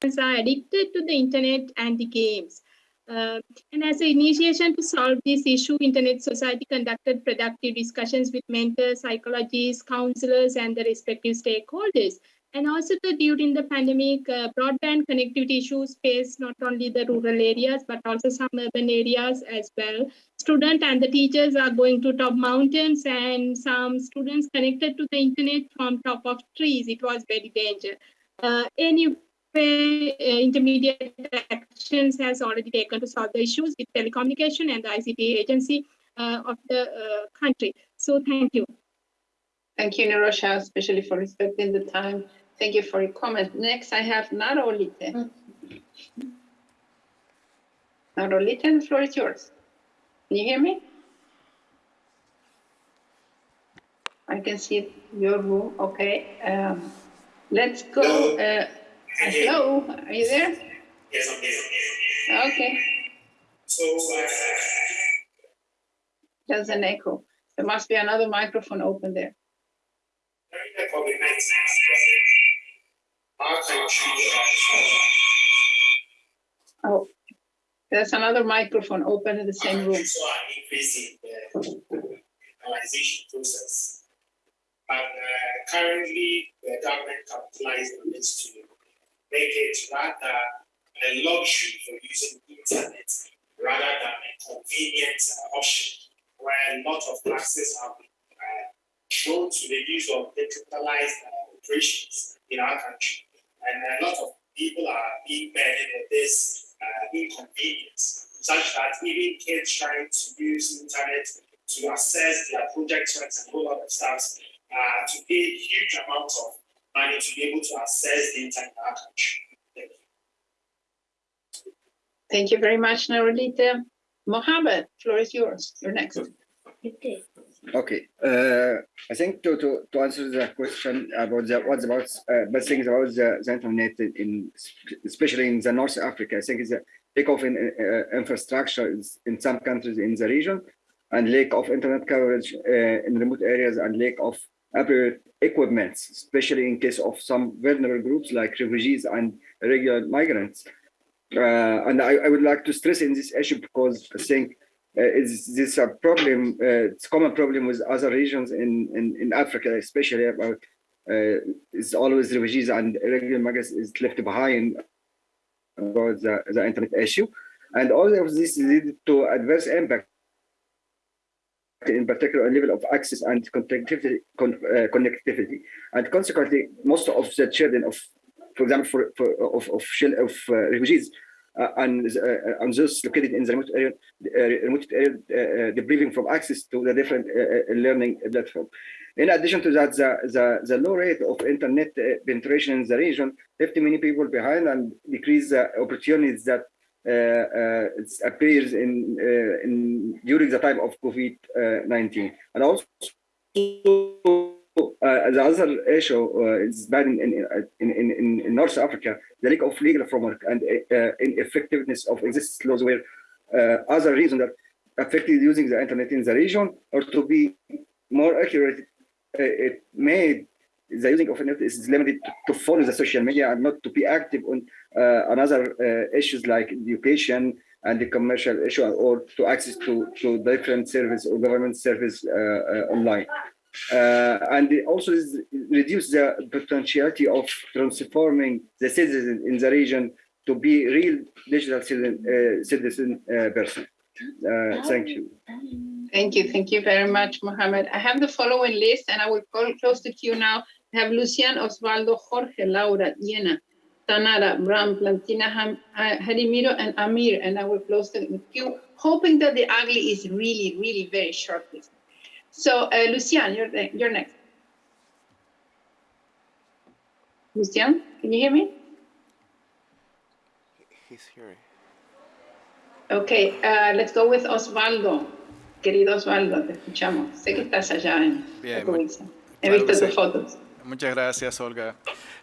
Speaker 21: that are addicted to the internet and the games. Uh, and as an initiation to solve this issue, Internet Society conducted productive discussions with mentors, psychologists, counselors, and the respective stakeholders. And also the, during the pandemic, uh, broadband connectivity issues face not only the rural areas, but also some urban areas as well. Students and the teachers are going to top mountains and some students connected to the internet from top of trees. It was very dangerous. Uh, any uh, intermediate actions has already taken to solve the issues with telecommunication and the ICT agency uh, of the uh, country. So thank you.
Speaker 3: Thank you, Nirosha, especially for respecting the time. Thank you for your comment. Next, I have Narolite. Narolite, the floor is yours. Can you hear me? I can see your room. Okay. Um, let's go. Uh, Hello, are you there?
Speaker 22: Yes, I'm here.
Speaker 3: Okay.
Speaker 22: So, uh,
Speaker 3: there's an echo. There must be another microphone open there.
Speaker 22: The COVID 19 our country.
Speaker 3: Oh, there's another microphone open in the same room.
Speaker 22: So, are increasing the digitalization process. But uh, currently, the government capitalized on this to make it rather a luxury for using internet rather than a convenient uh, option where a lot of classes have been uh, shown to the use of digitalized uh, operations in our country. And a lot of people are being burdened with this uh, inconvenience, such that even kids trying to use internet to access their project works and a whole lot of stuff uh, to pay huge amounts of money to be able to access the internet in our country. Thank you.
Speaker 3: Thank you very much, Narolita. Mohammed, floor is yours. You're next.
Speaker 23: Okay.
Speaker 12: Uh, I think to, to, to answer the question about the, what's about uh, best things about the, the internet in, especially in the North Africa, I think it's a lack of in, uh, infrastructure in some countries in the region and lack of internet coverage uh, in remote areas and lack of appropriate equipment, especially in case of some vulnerable groups like refugees and regular migrants. Uh, and I, I would like to stress in this issue because I think uh, is this a problem? Uh, it's a common problem with other regions in, in, in Africa, especially about uh, it's always refugees and irregular migrants is left behind about the, the internet issue. And all of this lead to adverse impact in particular a level of access and connectivity, con, uh, connectivity. And consequently, most of the children of, for example, for, for of, of, of uh, refugees uh, and, uh, and those located in the remote area, uh, remote area depriving from access to the different learning platform. In addition to that, the, the, the low rate of internet penetration in the region left many people behind and decreased the opportunities that uh, uh, appears in, uh, in during the time of COVID-19. and also uh, the other issue uh, is bad in, in, in, in, North Africa, the lack of legal framework and uh, ineffectiveness of existing laws were other reasons that affected using the internet in the region, or to be more accurate, it made the using of internet is limited to, to, follow the social media and not to be active on uh, another uh, issues like education and the commercial issue or to access to, to different service or government service uh, online. Uh, and also reduce the potentiality of transforming the citizen in the region to be real digital citizen, uh, citizen uh, person. Uh, thank you.
Speaker 3: Thank you. Thank you very much, Mohammed. I have the following list and I will call, close the queue now. I have Lucian, Osvaldo, Jorge, Laura, Yena, Tanara, Bram, Plantina, Harimiro, and Amir. And I will close the queue, hoping that the ugly is really, really very short list. So, uh, Lucian, you're, you're next. Lucian, can you hear me?
Speaker 24: He's here.
Speaker 3: Okay, uh, let's go with Osvaldo. Querido Osvaldo, te escuchamos. Sé que estás allá en Bien. He visto tus fotos.
Speaker 5: Muchas gracias, Olga.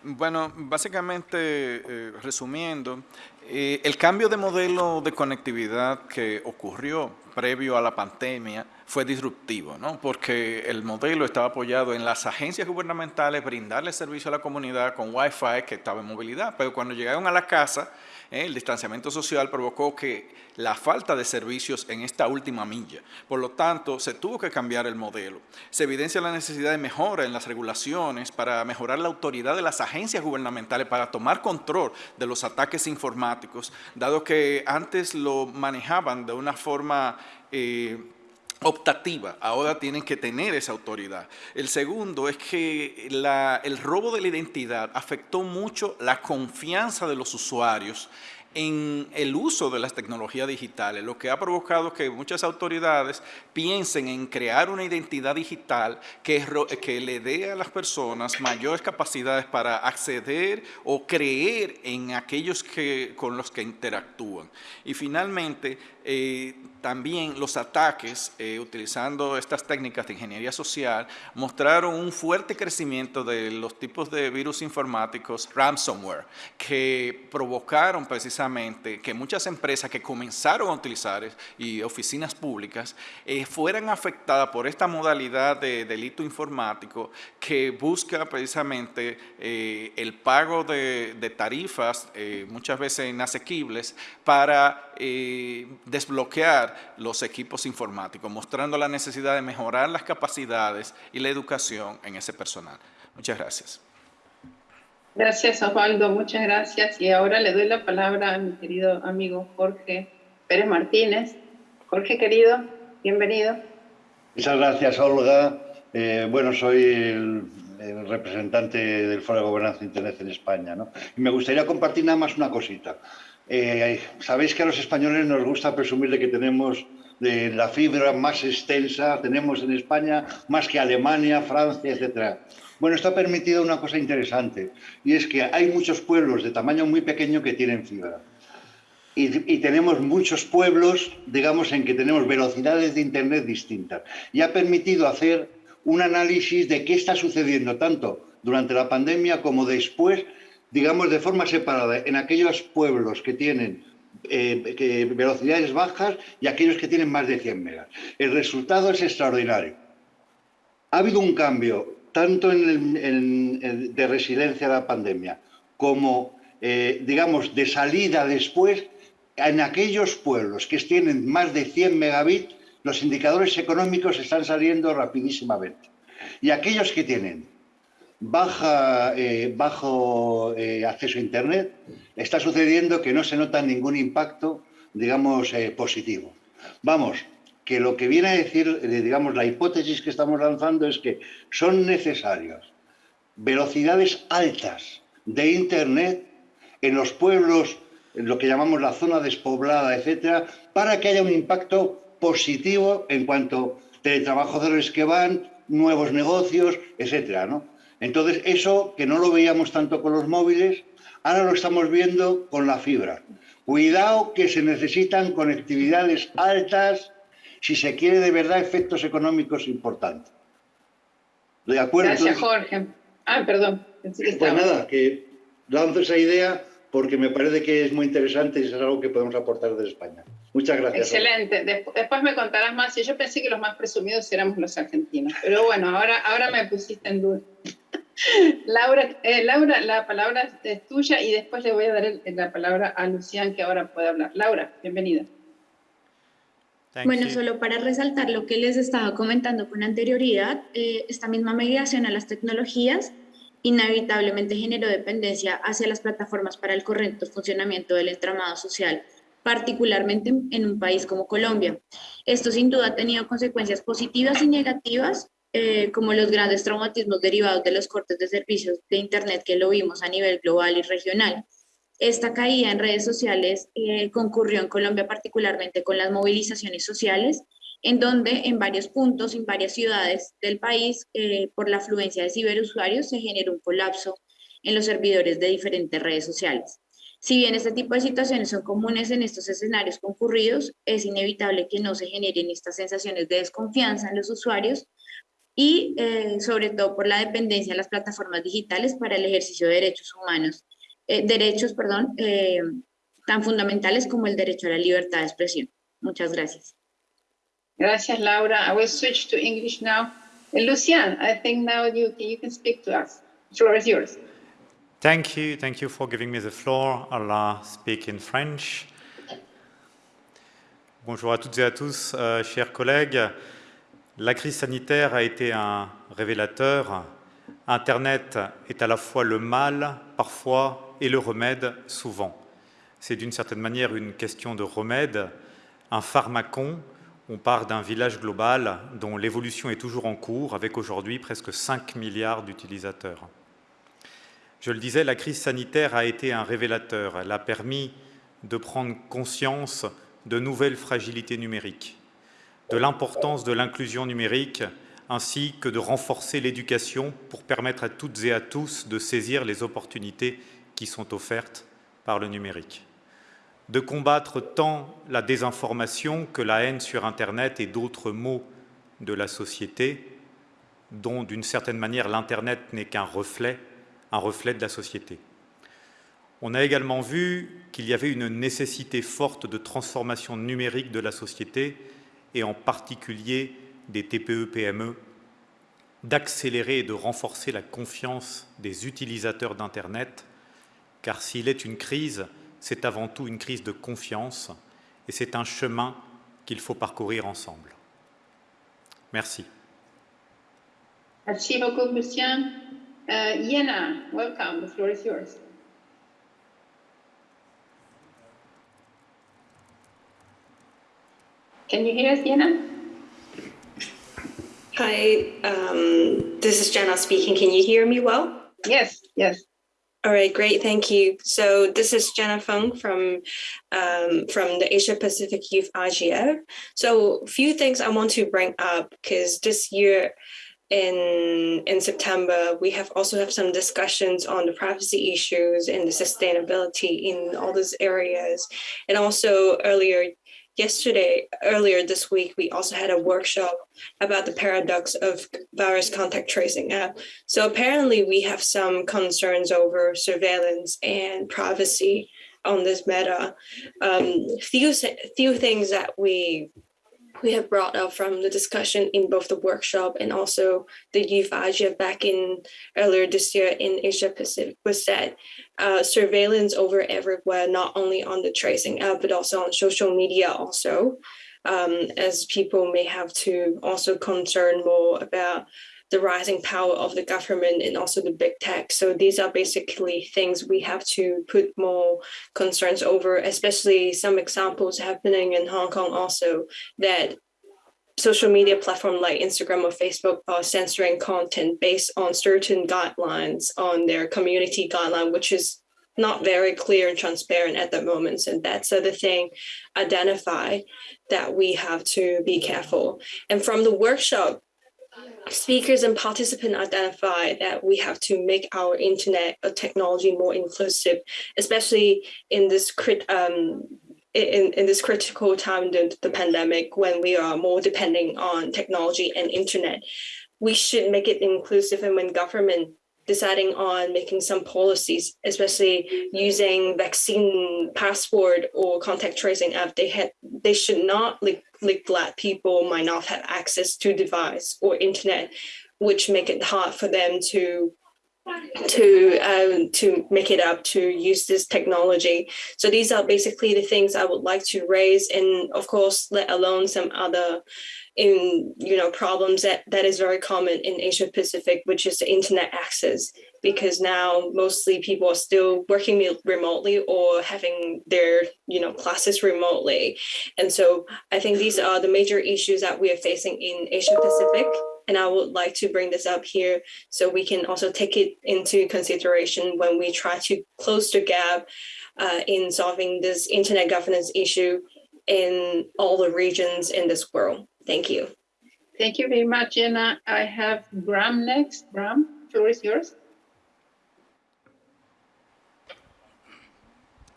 Speaker 5: Bueno, básicamente, eh, resumiendo, eh, el cambio de modelo de conectividad que ocurrió previo a la pandemia fue disruptivo, ¿no? porque el modelo estaba apoyado en las agencias gubernamentales brindarle servicio a la comunidad con Wi-Fi que estaba en movilidad, pero cuando llegaron a la casa, ¿eh? el distanciamiento social provocó que la falta de servicios en esta última milla. Por lo tanto, se tuvo que cambiar el modelo. Se evidencia la necesidad de mejora en las regulaciones para mejorar la autoridad de las agencias gubernamentales para tomar control de los ataques informáticos, dado que antes lo manejaban de una forma eh, optativa, ahora tienen que tener esa autoridad. El segundo es que el robo de la identidad afectó mucho la confianza de los usuarios en el uso de las tecnologías digitales, lo que ha provocado que muchas autoridades piensen en crear una identidad digital que, le dé a las personas mayores capacidades para acceder o creer en aquellos que, con los que interactúan. Y finalmente, eh, también los ataques, eh, utilizando estas técnicas de ingeniería social, mostraron un fuerte crecimiento de los tipos de virus informáticos ransomware, que provocaron precisamente que muchas empresas que comenzaron a utilizar y oficinas públicas eh, fueran afectadas por esta modalidad de delito informático que busca precisamente el pago de, de tarifas, muchas veces inasequibles, para desbloquear los equipos informáticos, mostrando la necesidad de mejorar las capacidades y la educación en ese personal. Muchas gracias.
Speaker 3: Gracias, Osvaldo. Muchas gracias. Y ahora le doy la palabra a mi querido amigo Jorge Pérez Martínez. Jorge, querido, bienvenido.
Speaker 25: Muchas gracias, Olga. Eh, bueno, soy el, representante del Foro de Gobernanza Internet en España. ¿no? Y me gustaría compartir nada más una cosita. Eh, Sabéis que a los españoles nos gusta presumir de que tenemos la fibra más extensa, tenemos en España más que Alemania, Francia, etc. Bueno, esto ha permitido una cosa interesante y es que hay muchos pueblos de tamaño muy pequeño que tienen fibra. y, tenemos muchos pueblos, digamos, en que tenemos velocidades de Internet distintas. Y ha permitido hacer un análisis de qué está sucediendo tanto durante la pandemia como después, digamos, de forma separada, en aquellos pueblos que tienen eh, velocidades bajas y aquellos que tienen más de 100 megas. El resultado es extraordinario. Ha habido un cambio tanto en de resiliencia a la pandemia como, eh, digamos, de salida después en aquellos pueblos que tienen más de 100 megabits, los indicadores económicos están saliendo rapidísimamente. Y aquellos que tienen baja, eh, bajo eh, acceso a Internet, está sucediendo que no se nota ningún impacto, digamos, eh, positivo. Vamos, que lo que viene a decir, digamos, la hipótesis que estamos lanzando es que son necesarios velocidades altas de Internet en los pueblos, en lo que llamamos la zona despoblada, etcétera, para que haya un impacto positivo en cuanto a teletrabajadores que van, nuevos negocios, etcétera, ¿no? Entonces, eso que no lo veíamos tanto con los móviles, ahora lo estamos viendo con la fibra. Cuidado que se necesitan conectividades altas si se quiere de verdad efectos económicos importantes.
Speaker 3: ¿De acuerdo? Gracias, Jorge. Ah, perdón.
Speaker 25: Pues nada, que lanzo esa idea porque me parece que es muy interesante y es algo que podemos aportar desde España. Muchas gracias.
Speaker 3: Excelente. Después me contarás más. Y yo pensé que los más presumidos éramos los argentinos. Pero bueno, ahora, ahora me pusiste en duda. Laura, eh, Laura, la palabra es tuya y después le voy a dar la palabra a Lucián que ahora puede hablar. Laura, bienvenida.
Speaker 6: bueno, solo para resaltar lo que les estaba comentando con anterioridad, eh, esta misma migración a las tecnologías inevitablemente generó dependencia hacia las plataformas para el correcto funcionamiento del entramado social, particularmente en un país como Colombia. Esto sin duda ha tenido consecuencias positivas y negativas eh, como los grandes traumatismos derivados de los cortes de servicios de Internet que lo vimos a nivel global y regional. Esta caída en redes sociales eh, concurrió en Colombia particularmente con las movilizaciones sociales, en donde en varios puntos, en varias ciudades del país, eh, por la afluencia de ciberusuarios, se generó un colapso en los servidores de diferentes redes sociales. Si bien este tipo de situaciones son comunes en estos escenarios concurridos, es inevitable que no se generen estas sensaciones de desconfianza en los usuarios y eh, sobre todo por la dependencia de las plataformas digitales para el ejercicio de derechos humanos, eh, derechos, perdón, eh, tan fundamentales como el derecho a la libertad de expresión. Muchas gracias.
Speaker 3: Gracias, Laura. I will switch to English now. And Lucian, I think now you, you can speak to us. The floor is yours.
Speaker 26: Thank you. Thank you for giving me the floor. I'll speak in French. Bonjour à toutes et à tous, euh, chers collègues. La crise sanitaire a été un révélateur. Internet est à la fois le mal, parfois, et le remède, souvent. C'est d'une certaine manière une question de remède, un pharmacon. On part d'un village global dont l'évolution est toujours en cours, avec aujourd'hui presque 5 milliards d'utilisateurs. Je le disais, la crise sanitaire a été un révélateur. Elle a permis de prendre conscience de nouvelles fragilités numériques de l'importance de l'inclusion numérique ainsi que de renforcer l'éducation pour permettre à toutes et à tous de saisir les opportunités qui sont offertes par le numérique. De combattre tant la désinformation que la haine sur Internet et d'autres mots de la société, dont d'une certaine manière l'Internet n'est qu'un reflet, un reflet de la société. On a également vu qu'il y avait une nécessité forte de transformation numérique de la société et en particulier des TPE-PME, d'accélérer et de renforcer la confiance des utilisateurs d'Internet, car s'il est une crise, c'est avant tout une crise de confiance et c'est un chemin qu'il faut parcourir ensemble. Merci.
Speaker 3: Merci beaucoup, Lucien. Uh, Yena, welcome. The floor is yours. Can you hear us, Jenna?
Speaker 23: Hi, um, this is Jenna speaking. Can you hear me well?
Speaker 3: Yes, yes.
Speaker 23: All right, great, thank you. So this is Jenna Feng from um, from the Asia Pacific Youth IGF. So a few things I want to bring up because this year in in September, we have also have some discussions on the privacy issues and the sustainability in all those areas. And also earlier yesterday, earlier this week, we also had a workshop about the paradox of virus contact tracing app. So apparently we have some concerns over surveillance and privacy on this meta. Um, few, few things that we we have brought up from the discussion in both the workshop and also the youth Asia back in earlier this year in Asia Pacific was that uh, surveillance over everywhere, not only on the tracing app, but also on social media also, um, as people may have to also concern more about the rising power of the government and also the big tech. So these are basically things we have to put more concerns over, especially some examples happening in Hong Kong also that social media platform like Instagram or Facebook are censoring content based on certain guidelines on their community guideline, which is not very clear and transparent at the moment. And that's the thing identify that we have to be careful. And from the workshop, speakers and participants identify that we have to make our internet or technology more inclusive, especially in this crit um, in, in this critical time, during the pandemic, when we are more depending on technology and internet, we should make it inclusive. And when government deciding on making some policies, especially using vaccine passport or contact tracing app, they had they should not like neglect people might not have access to device or internet, which make it hard for them to to um, to make it up to use this technology. So these are basically the things I would like to raise, and of course, let alone some other in you know problems that that is very common in Asia Pacific, which is the internet access. Because now mostly people are still working remotely or having their you know classes remotely, and so I think these are the major issues that we are facing in Asia Pacific and I would like to bring this up here so we can also take it into consideration when we try to close the gap uh, in solving this internet governance issue in all the regions in this world. Thank you.
Speaker 3: Thank you very much, Jenna. I have Bram next. Bram, floor is yours.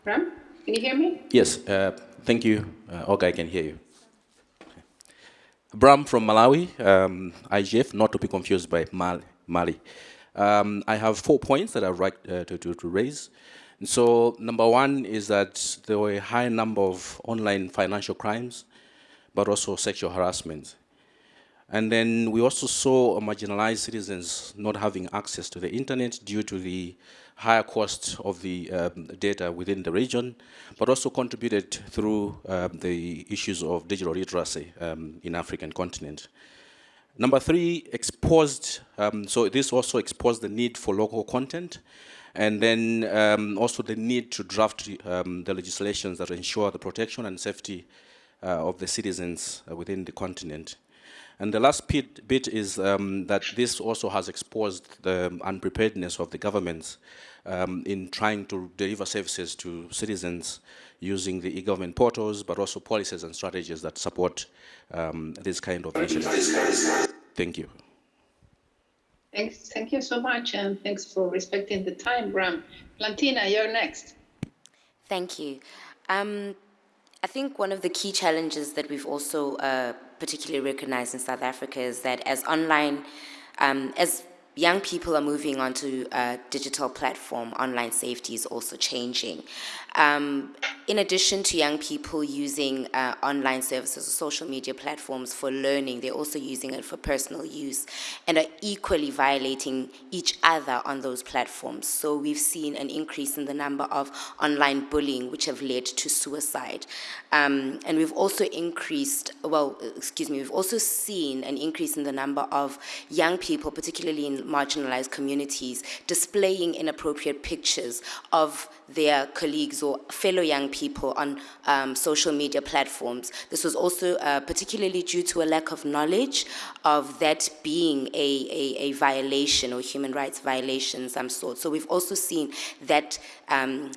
Speaker 3: Bram, can you hear me?
Speaker 27: Yes, uh, thank you. Uh, okay, I can hear you. Bram from Malawi, um, IGF, not to be confused by Mali. Mali. Um, I have four points that I'd like uh, to, to, to, raise. And so number one is that there were a high number of online financial crimes, but also sexual harassment. And then we also saw marginalized citizens not having access to the internet due to the higher cost of the um, data within the region, but also contributed through um, the issues of digital literacy um, in African continent. Number three, exposed, um, so this also exposed the need for local content, and then um, also the need to draft um, the legislations that ensure the protection and safety of the citizens uh, within the continent. And the last bit, bit is um, that this also has exposed the unpreparedness of the governments um, in trying to deliver services to citizens using the e-government portals, but also policies and strategies that support um, this kind of initiatives. Thank you.
Speaker 3: Thanks. Thank you so much, and thanks for respecting the time, Bram. Plantina, you're next.
Speaker 16: Thank you. I think one of the key challenges that we've also uh, particularly recognized in South Africa is that as online, um, as young people are moving onto a digital platform, online safety is also changing. Um, in addition to young people using uh, online services or social media platforms for learning, they're also using it for personal use and are equally violating each other on those platforms. So we've seen an increase in the number of online bullying, which have led to suicide. Um, and we've also increased, well, excuse me, we've also seen an increase in the number of young people, particularly in marginalized communities, displaying inappropriate pictures of their colleagues or fellow young people on um, social media platforms. This was also uh, particularly due to a lack of knowledge of that being a, a, a violation or human rights violation some sort. So we've also seen that um,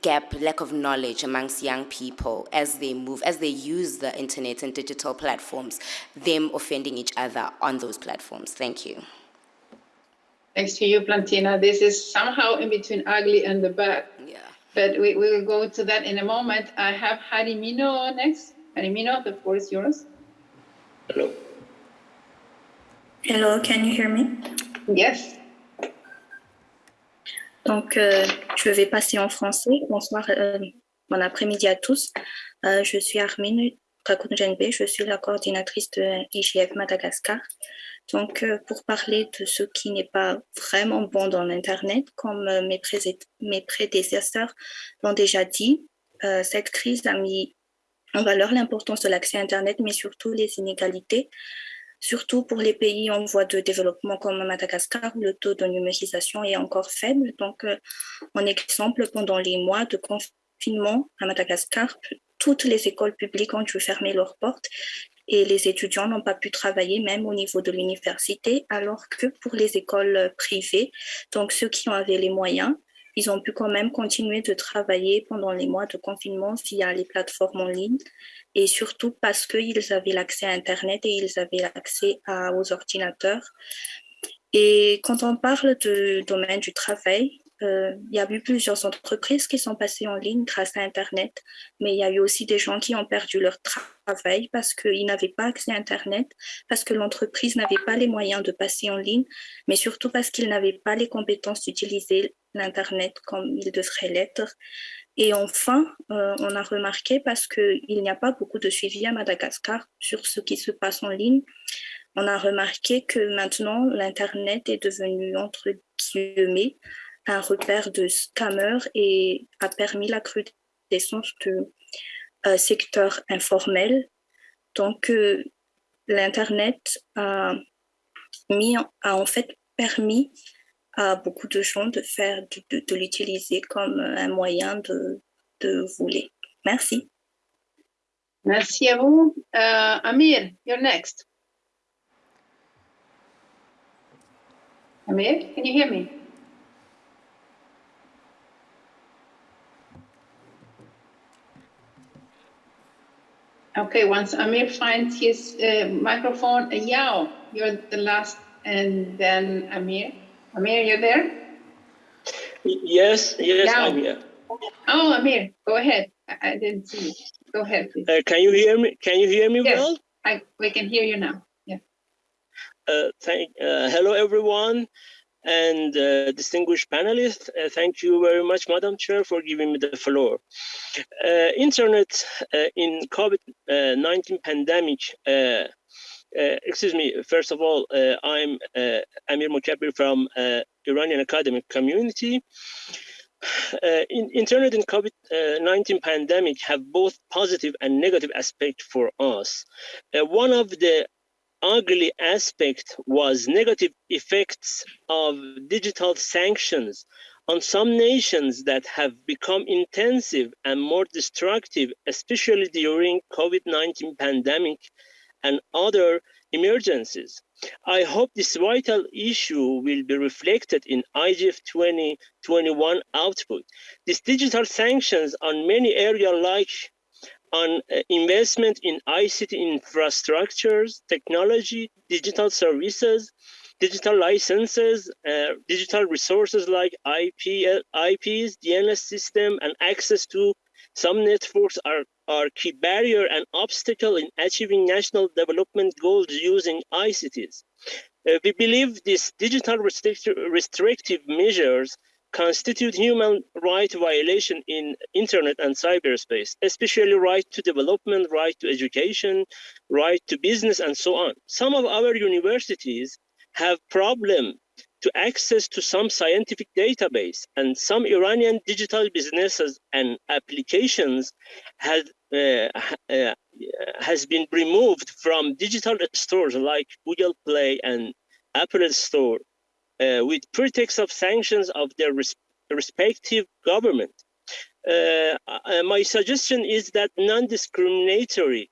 Speaker 16: gap, lack of knowledge amongst young people as they move, as they use the internet and digital platforms, them offending each other on those platforms. Thank you.
Speaker 3: Thanks to you, Plantina. This is somehow in between ugly and the bad.
Speaker 16: Yeah.
Speaker 3: But we, we will go to that in a moment. I have Harimino next. Harimino, the floor is yours.
Speaker 28: Hello.
Speaker 29: Hello, can you hear me?
Speaker 3: Yes.
Speaker 29: Donc, euh, je vais passer en français. Bonsoir, euh, bon après-midi à tous. Euh, je suis Armine Kakunjenbe, je suis la coordinatrice de IGF Madagascar. Donc, euh, pour parler de ce qui n'est pas vraiment bon dans l'Internet, comme euh, mes, prédécesseurs l'ont déjà dit, euh, cette crise a mis en valeur l'importance de l'accès à Internet, mais surtout les inégalités surtout pour les pays en voie de développement comme Madagascar, où le taux de numérisation est encore faible. Donc, en exemple, pendant les mois de confinement à Madagascar, toutes les écoles publiques ont dû fermer leurs portes et les étudiants n'ont pas pu travailler même au niveau de l'université, alors que pour les écoles privées, donc ceux qui avaient les moyens, ils ont pu quand même continuer de travailler pendant les mois de confinement via les plateformes en ligne et surtout parce qu'ils avaient l'accès à Internet et ils avaient l'accès aux ordinateurs. Et quand on parle du domaine du travail, euh, il y a eu plusieurs entreprises qui sont passées en ligne grâce à Internet, mais il y a eu aussi des gens qui ont perdu leur travail parce qu'ils n'avaient pas accès à Internet, parce que l'entreprise n'avait pas les moyens de passer en ligne, mais surtout parce qu'ils n'avaient pas les compétences d'utiliser l'Internet comme il devrait l'être. Et enfin, euh, on a remarqué, parce qu'il n'y a pas beaucoup de suivi à Madagascar sur ce qui se passe en ligne, on a remarqué que maintenant, l'Internet est devenu, entre guillemets, un repère de scammers et a permis la recrudescence du euh, secteur informel. Donc, euh, l'Internet a, a en fait permis à beaucoup de gens de faire de, l'utiliser comme un moyen de, de voler. Merci.
Speaker 3: Merci à vous. Uh, Amir, you're next. Amir, can you hear me? Okay, once Amir finds his uh, microphone, uh, Yao, you're the last, and then Amir. Amir, you're there?
Speaker 28: Yes, yes,
Speaker 3: Now.
Speaker 28: I'm here.
Speaker 3: Oh, Amir, go ahead. I, I didn't see you. Go ahead, please.
Speaker 28: Uh, can you hear me? Can you hear me
Speaker 3: Yes.
Speaker 28: well?
Speaker 3: I, we can hear you now. Yeah.
Speaker 28: Uh, thank, uh, hello, everyone, and uh, distinguished panelists. Uh, thank you very much, Madam Chair, for giving me the floor. Uh, internet uh, in COVID-19 pandemic. Uh, uh, excuse me. First of all, I'm Amir Mokabberi from Iranian academic community. In, internet and COVID-19 pandemic have both positive and negative aspect for us. One of the ugly aspect was negative effects of digital sanctions on some nations that have become intensive and more destructive, especially during COVID-19 pandemic and other emergencies. I hope this vital issue will be reflected in IGF 2021 output. These digital sanctions on many areas like on uh, investment in ICT infrastructures, technology, digital services, digital licenses, uh, digital resources like IP, IPs, DNS system, and access to some networks are, are key barrier and obstacle in achieving national development goals using ICTs. Uh, we believe these digital restrict restrictive measures constitute human right violation in internet and cyberspace, especially right to development, right to education, right to business, and so on. Some of our universities have problem to access to some scientific database and some Iranian digital businesses and applications had uh, uh, has been removed from digital stores like Google Play and Apple Store uh, with pretext of sanctions of their res respective government. Uh, uh, my suggestion is that non-discriminatory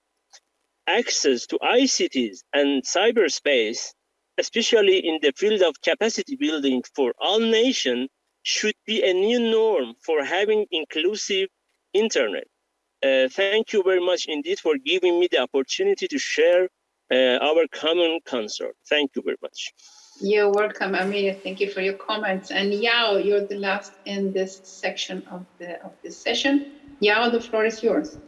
Speaker 28: access to ICTs and cyberspace especially in the field of capacity building for all nations, should be a new norm for having inclusive internet. Uh, thank you very much indeed for giving me the opportunity to share uh, our common concern. Thank you very much.
Speaker 3: You're welcome, Amelia. Thank you for your comments. And Yao, you're the last in this section of the of this session. Yao, the floor is yours.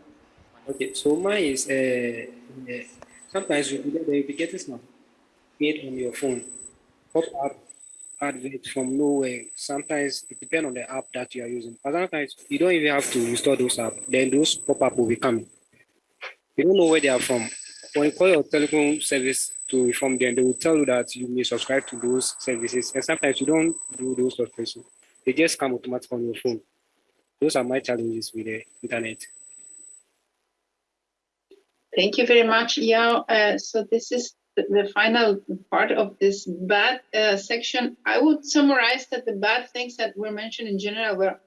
Speaker 30: Okay, so mine is uh, uh, sometimes you get the indicators now made on your phone. Pop up adverts from nowhere. Sometimes it depends on the app that you are using. But sometimes you don't even have to install those apps. Then those pop-up will be coming. You don't know where they are from. When you call your telecom service to inform them, they will tell you that you may subscribe to those services. And sometimes you don't do those subscriptions. They just come automatically on your phone. Those are my challenges with the internet.
Speaker 3: Thank you very much, Yao. Uh, so this is the, final part of this bad uh, section. I would summarize that the bad things that were mentioned in general were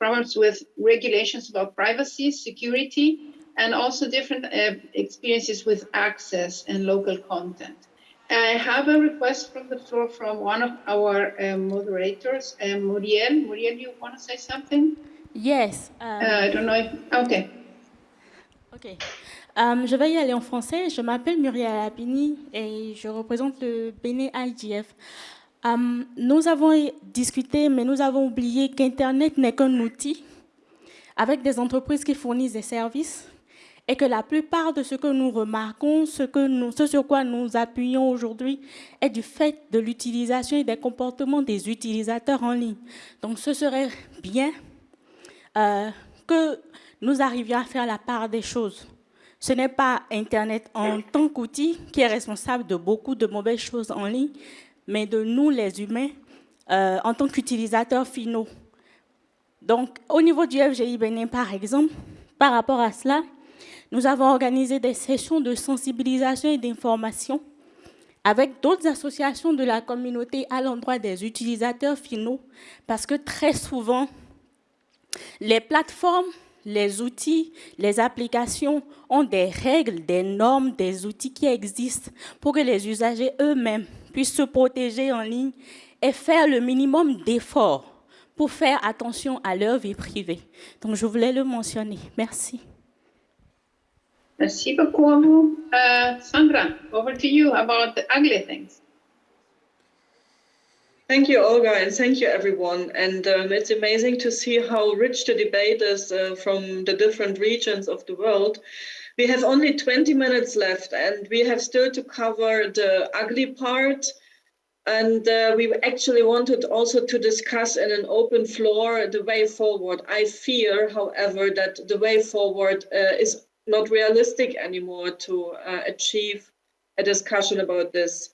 Speaker 3: problems with regulations about privacy, security, and also different uh, experiences with access and local content. I have a request from the floor from one of our uh, moderators, uh, Muriel. Muriel, you want to say something?
Speaker 31: Yes.
Speaker 3: Uh, I don't know if, okay.
Speaker 31: Okay. Um, je vais y aller en français. Je m'appelle Muriel Apini et je représente le Bénin IGF. Um, nous avons discuté, mais nous avons oublié qu'Internet n'est qu'un outil avec des entreprises qui fournissent des services et que la plupart de ce que nous remarquons, ce, sur quoi nous appuyons aujourd'hui, est du fait de l'utilisation et des comportements des utilisateurs en ligne. Donc ce serait bien euh, que nous arrivions à faire la part des choses. Ce n'est pas Internet en tant qu'outil qui est responsable de beaucoup de mauvaises choses en ligne, mais de nous, les humains, euh, en tant qu'utilisateurs finaux. Donc, au niveau du FGI Bénin, par exemple, par rapport à cela, nous avons organisé des sessions de sensibilisation et d'information avec d'autres associations de la communauté à l'endroit des utilisateurs finaux, parce que très souvent, les plateformes, les outils, les applications ont des règles, des normes, des outils qui existent pour que les usagers eux-mêmes puissent se protéger en ligne et faire le minimum d'efforts pour faire attention à leur vie privée. Donc, je voulais le mentionner. Merci.
Speaker 3: Merci beaucoup. Uh, Sandra, over to you about the ugly things.
Speaker 4: Thank you, Olga, and thank you, everyone. And um, it's amazing to see how rich the debate is uh, from the different regions of the world. We have only 20 minutes left, and we have still to cover the ugly part. And uh, we actually wanted also to discuss in an open floor the way forward. I fear, however, that the way forward uh, is not realistic anymore to uh, achieve a discussion about this.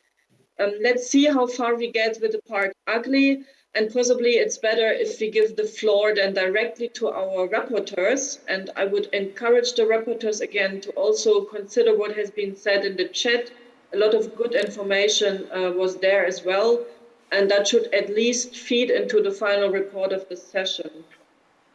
Speaker 4: Um, let's see how far we get with the part ugly, and possibly it's better if we give the floor then directly to our rapporteurs. And I would encourage the rapporteurs again to also consider what has been said in the chat. A lot of good information uh, was there as well, and that should at least feed into the final report of the session.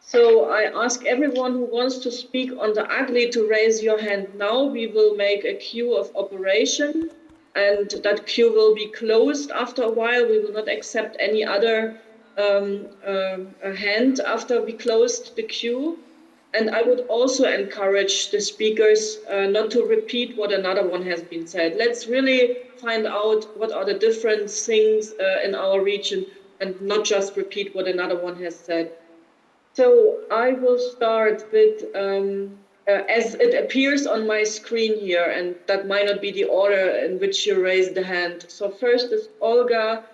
Speaker 4: So I ask everyone who wants to speak on the ugly to raise your hand now. We will make a queue of operation and that queue will be closed after a while. We will not accept any other um, uh, hand after we closed the queue. And I would also encourage the speakers uh, not to repeat what another one has been said. Let's really find out what are the different things uh, in our region and not just repeat what another one has said. So I will start with um, uh, as it appears on my screen here, and that might not be the order in which you raised the hand. So first is Olga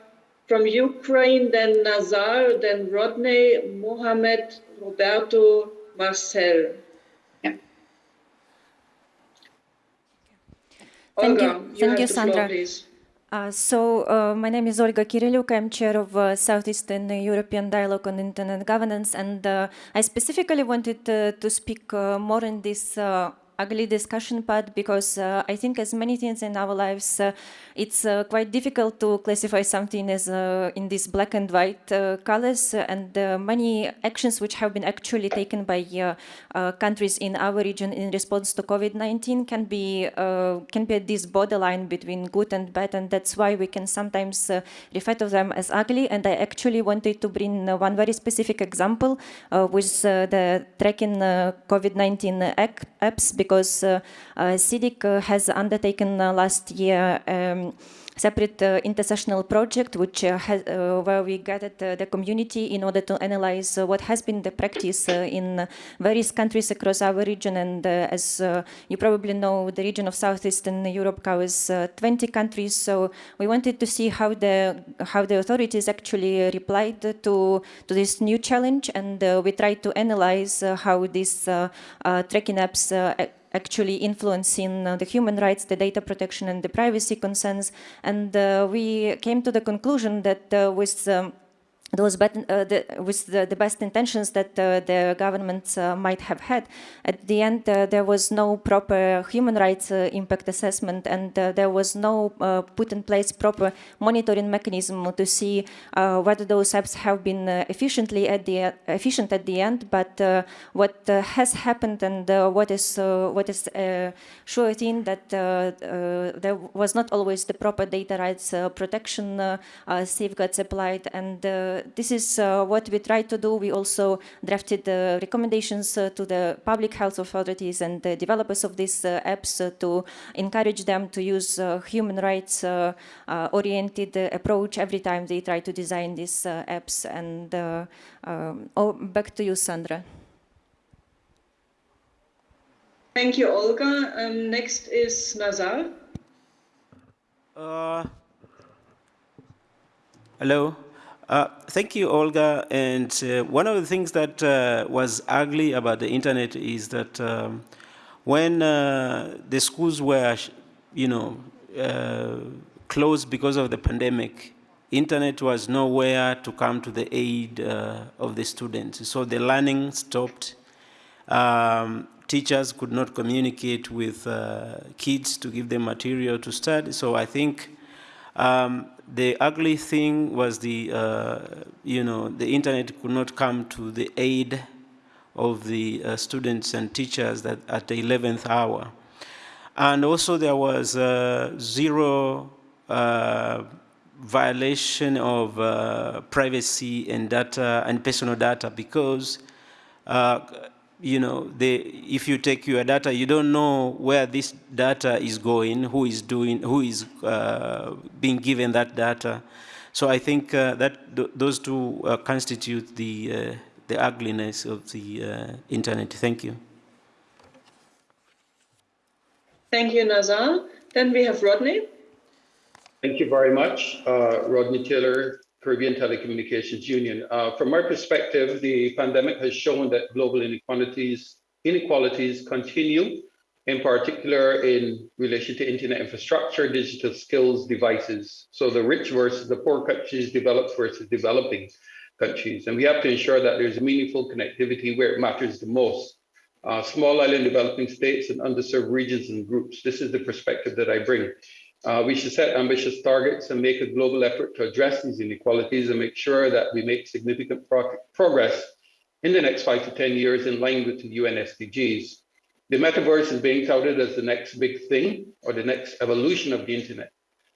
Speaker 4: from Ukraine, then Nazar, then Rodney, Mohamed, Roberto, Marcel.
Speaker 3: Yeah.
Speaker 32: Thank
Speaker 4: Olga,
Speaker 32: you,
Speaker 4: you
Speaker 32: thank you,
Speaker 4: floor,
Speaker 32: Sandra. Uh, so, uh, my name is Olga Kyryliuk. I'm chair of uh, Southeastern European Dialogue on Internet Governance, and uh, I specifically wanted uh, to speak more in this ugly discussion part because uh, I think as many things in our lives, uh, it's uh, quite difficult to classify something as uh, in these black and white uh, colors and many actions which have been actually taken by countries in our region in response to COVID-19 can be can be at this borderline between good and bad and that's why we can sometimes refer to them as ugly. And I actually wanted to bring one very specific example with the tracking COVID-19 apps because uh, SEEDIG uh, has undertaken uh, last year um, separate uh, intersessional project which uh, has, uh, where we gathered uh, the community in order to analyze uh, what has been the practice uh, in various countries across our region. And as you probably know the region of southeastern Europe covers 20 countries. So we wanted to see how the how the authorities actually replied to to this new challenge. And we tried to analyze how these tracking apps actually influencing uh, the human rights, the data protection and the privacy concerns. And uh, we came to the conclusion that uh, with um, those uh, the, with the, the, best intentions that uh, the governments uh, might have had. At the end, uh, there was no proper human rights uh, impact assessment and uh, there was no uh, put in place proper monitoring mechanism to see uh, whether those apps have been uh, efficiently at the efficient at the end. But what has happened and what is what is sure thing that there was not always the proper data rights protection safeguards applied and this is uh, what we tried to do. We also drafted the recommendations uh, to the public health authorities and the developers of these uh, apps to encourage them to use human rights oriented approach every time they try to design these apps. And um, oh, back to you, Sandra.
Speaker 4: Thank you, Olga. Um, next is Nazar.
Speaker 15: Uh, hello. Uh, thank you, Olga. And uh, one of the things that uh, was ugly about the internet is that um, when uh, the schools were, you know, uh, closed because of the pandemic, internet was nowhere to come to the aid of the students. So the learning stopped. Um, teachers could not communicate with kids to give them material to study. So I think um, the ugly thing was the, uh, you know, the internet could not come to the aid of the uh, students and teachers that at the 11th hour. And also there was uh, zero uh, violation of uh, privacy and data and personal data because uh, you know, the, if you take your data, you don't know where this data is going, who is doing, who is uh, being given that data. So I think uh, that th those two uh, constitute the uh, the ugliness of the uh, internet. Thank you.
Speaker 4: Thank you, Nazar. Then we have Rodney.
Speaker 7: Thank you very much, uh, Rodney Taylor, Caribbean Telecommunications Union. Uh, from my perspective, the pandemic has shown that global inequalities, inequalities continue, in particular in relation to internet infrastructure, digital skills, devices. So the rich versus the poor countries, developed versus developing countries. And we have to ensure that there's meaningful connectivity where it matters the most. Uh, small island developing states and underserved regions and groups. This is the perspective that I bring. Uh, we should set ambitious targets and make a global effort to address these inequalities and make sure that we make significant pro progress in the next five to 10 years in line with the UN SDGs. The metaverse is being touted as the next big thing or the next evolution of the internet.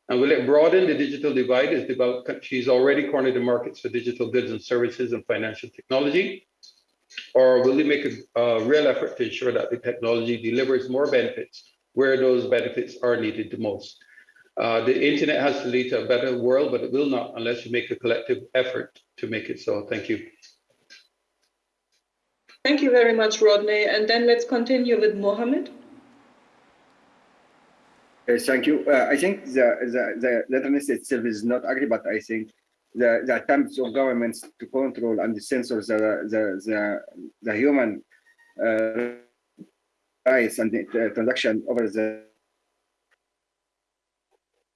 Speaker 7: And will it broaden the digital divide as developed countries already corner the markets for digital goods and services and financial technology? Or will it make a, a real effort to ensure that the technology delivers more benefits where those benefits are needed the most? Uh, the internet has to lead to a better world, but it will not unless you make a collective effort to make it so. Thank you.
Speaker 4: Thank you very much, Rodney. And then let's continue with Mohammed.
Speaker 12: Yes, thank you. Uh, I think the, the, the letterness itself is not ugly, but I think the, the attempts of governments to control and censor the, the, the, the human uh, rights and the transaction over the uh,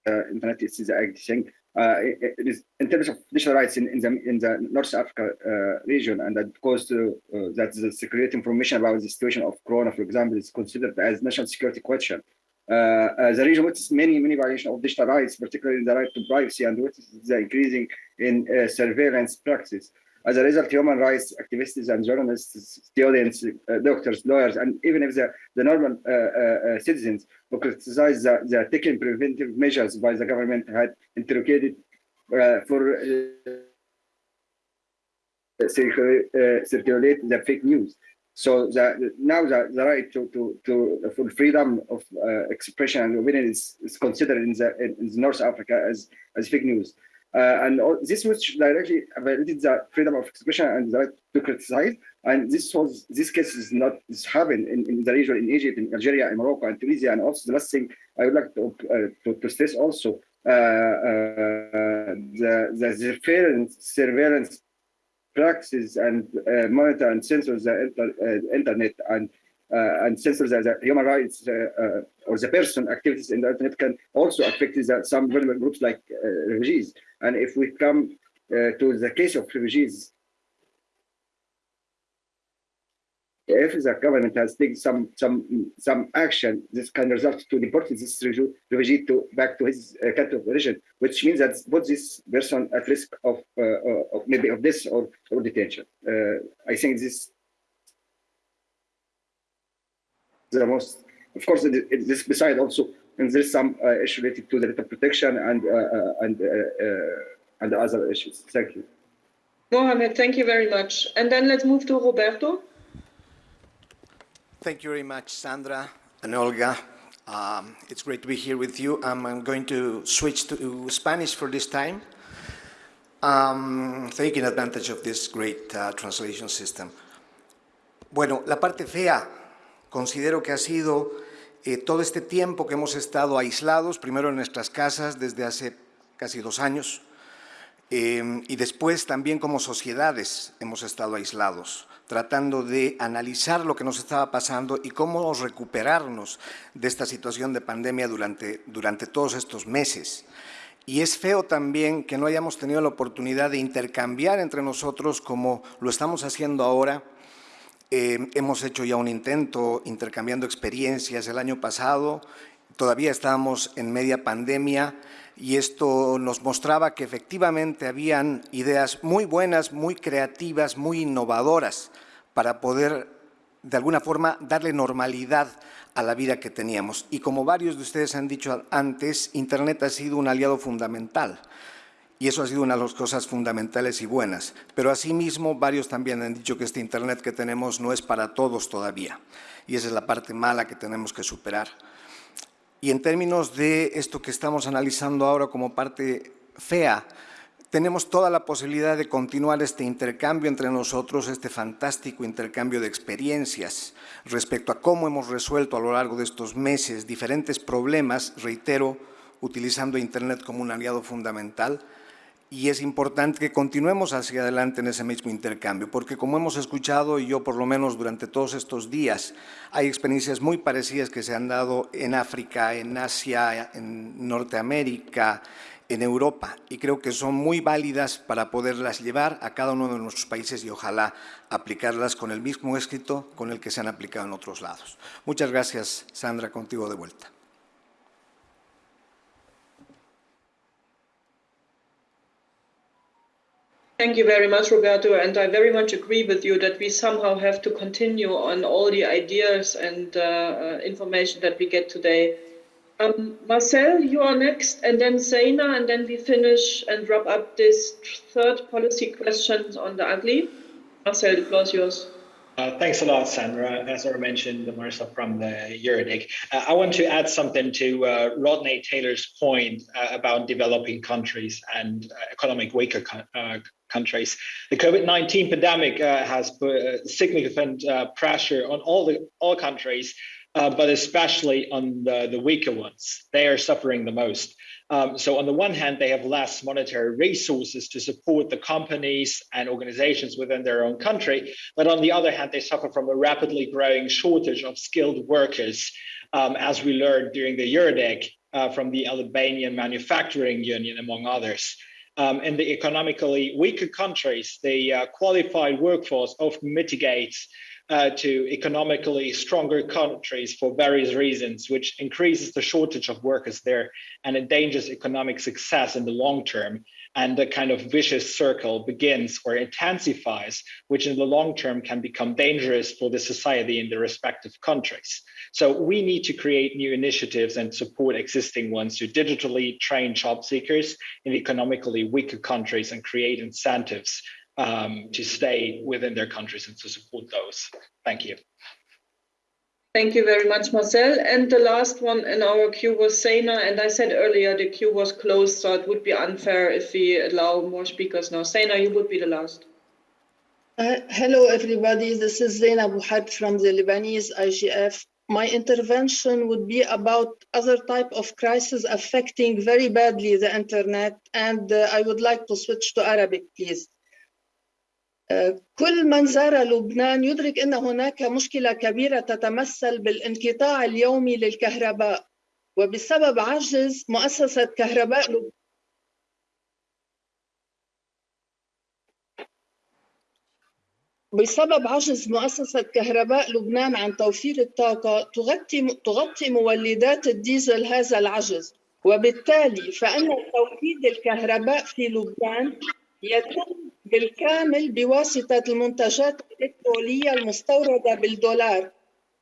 Speaker 12: internet is the thing. uh, it, is in terms of digital rights in, in the in the North Africa uh, region, and that goes to uh, that the secret information about the situation of Corona, for example, is considered as national security question. The region witnesses many many violations of digital rights, particularly the right to privacy, and witnesses the increasing in surveillance practices. As a result, human rights activists and journalists, students, uh, doctors, lawyers, and even if the, the normal uh, uh, citizens who criticize the, the taking preventive measures by the government had interrogated for circulate the fake news. So the, now the, the right to, to, to for freedom of uh, expression and opinion is, is considered in the in, in North Africa as as fake news. Uh, and all, this which directly violated the freedom of expression and the right to criticize. And this was this case is not this happened in, in the region in Egypt, in Algeria, in Morocco, and Tunisia. And also the last thing I would like to uh, to, to, stress also uh, uh the the surveillance surveillance practices and uh, monitor and censor the inter, uh, internet and and censor the, the human rights uh, uh, or the person activities in the internet can also affect the, some vulnerable groups like uh, refugees. And if we come to the case of refugees, if the government has taken some some some action, this can result to deporting this refugee to back to his uh, country of origin, which means that put this person at risk of, uh, of maybe of this or, or detention. Uh, I think this the most, of course, it, it, this beside also, and there's some uh, issue related to the data protection and uh, uh and uh, uh, and other issues. Thank you.
Speaker 4: Mohamed, thank you very much. And then let's move to Roberto.
Speaker 33: Thank you very much, Sandra and Olga. Um, it's great to be here with you. Um, I'm going to switch to Spanish for this time, um, taking advantage of this great uh, translation system. Bueno, la parte fea Considero que ha sido eh, todo este tiempo que hemos estado aislados, primero en nuestras casas desde hace casi dos años, eh, y después también como sociedades hemos estado aislados, tratando de analizar lo que nos estaba pasando y cómo recuperarnos de esta situación de pandemia durante, durante todos estos meses. Y es feo también que no hayamos tenido la oportunidad de intercambiar entre nosotros como lo estamos haciendo ahora, eh, hemos hecho ya un intento intercambiando experiencias el año pasado, todavía estábamos en media pandemia y esto nos mostraba que efectivamente habían ideas muy buenas, muy creativas, muy innovadoras para poder de alguna forma darle normalidad a la vida que teníamos. Y como varios de ustedes han dicho antes, Internet ha sido un aliado fundamental. Y eso ha sido una de las cosas fundamentales y buenas. Pero asimismo, varios también han dicho que este Internet que tenemos no es para todos todavía. Y esa es la parte mala que tenemos que superar. Y en términos de esto que estamos analizando ahora como parte fea, tenemos toda la posibilidad de continuar este intercambio entre nosotros, este fantástico intercambio de experiencias respecto a cómo hemos resuelto a lo largo de estos meses diferentes problemas, reitero, utilizando Internet como un aliado fundamental, y es importante que continuemos hacia adelante en ese mismo intercambio, porque como hemos escuchado, y yo por lo menos durante todos estos días, hay experiencias muy parecidas que se han dado en África, en Asia, en Norteamérica, en Europa, y creo que son muy válidas para poderlas llevar a cada uno de nuestros países y ojalá aplicarlas con el mismo éxito con el que se han aplicado en otros lados. Muchas gracias, Sandra, contigo de vuelta.
Speaker 4: Thank you very much, Roberto. And I very much agree with you that we somehow have to continue on all the ideas and uh, uh, information that we get today. Um, Marcel, you are next, and then Zaina, and then we finish and wrap up this third policy question on the ugly. Marcel, the floor is yours.
Speaker 18: Uh, thanks a lot, Sandra. As I mentioned, Marissa from the EuroDIG. Uh, I want to add something to uh, Rodney Taylor's point uh, about developing countries and uh, economic weaker countries. The COVID-19 pandemic has put significant pressure on all the all countries, but especially on the, the weaker ones. They are suffering the most. Um, so on the one hand, they have less monetary resources to support the companies and organizations within their own country. But on the other hand, they suffer from a rapidly growing shortage of skilled workers. Um, as we learned during the EuroDIG, uh, from the Albanian Manufacturing Union, among others. Um, in the economically weaker countries, the uh, qualified workforce often mitigates uh, to economically stronger countries for various reasons, which increases the shortage of workers there and endangers economic success in the long term. And the kind of vicious circle begins or intensifies, which in the long term can become dangerous for the society in the respective countries. So we need to create new initiatives and support existing ones to digitally train job seekers in economically weaker countries and create incentives um, to stay within their countries and to support those. Thank you.
Speaker 4: Thank you very much, Marcel. And the last one in our queue was Sena. And I said earlier the queue was closed, so it would be unfair if we allow more speakers now. Sena, you would be the last.
Speaker 34: Uh, hello, everybody. This is Zaina Bou Harb from the Lebanese IGF. My intervention would be about other type of crisis affecting very badly the internet. And uh, I would like to switch to Arabic, please. كل من زار لبنان يدرك إن هناك مشكلة كبيرة تتمثل بالانقطاع اليومي للكهرباء. وبسبب عجز مؤسسة كهرباء لبنان بسبب عجز مؤسسة كهرباء لبنان عن توفير الطاقة تغطي تغطي مولدات الديزل هذا العجز. وبالتالي فإن توحيد الكهرباء في لبنان يتم بالكامل بواسطة المنتجات الإلكترونية المستوردة بالدولار.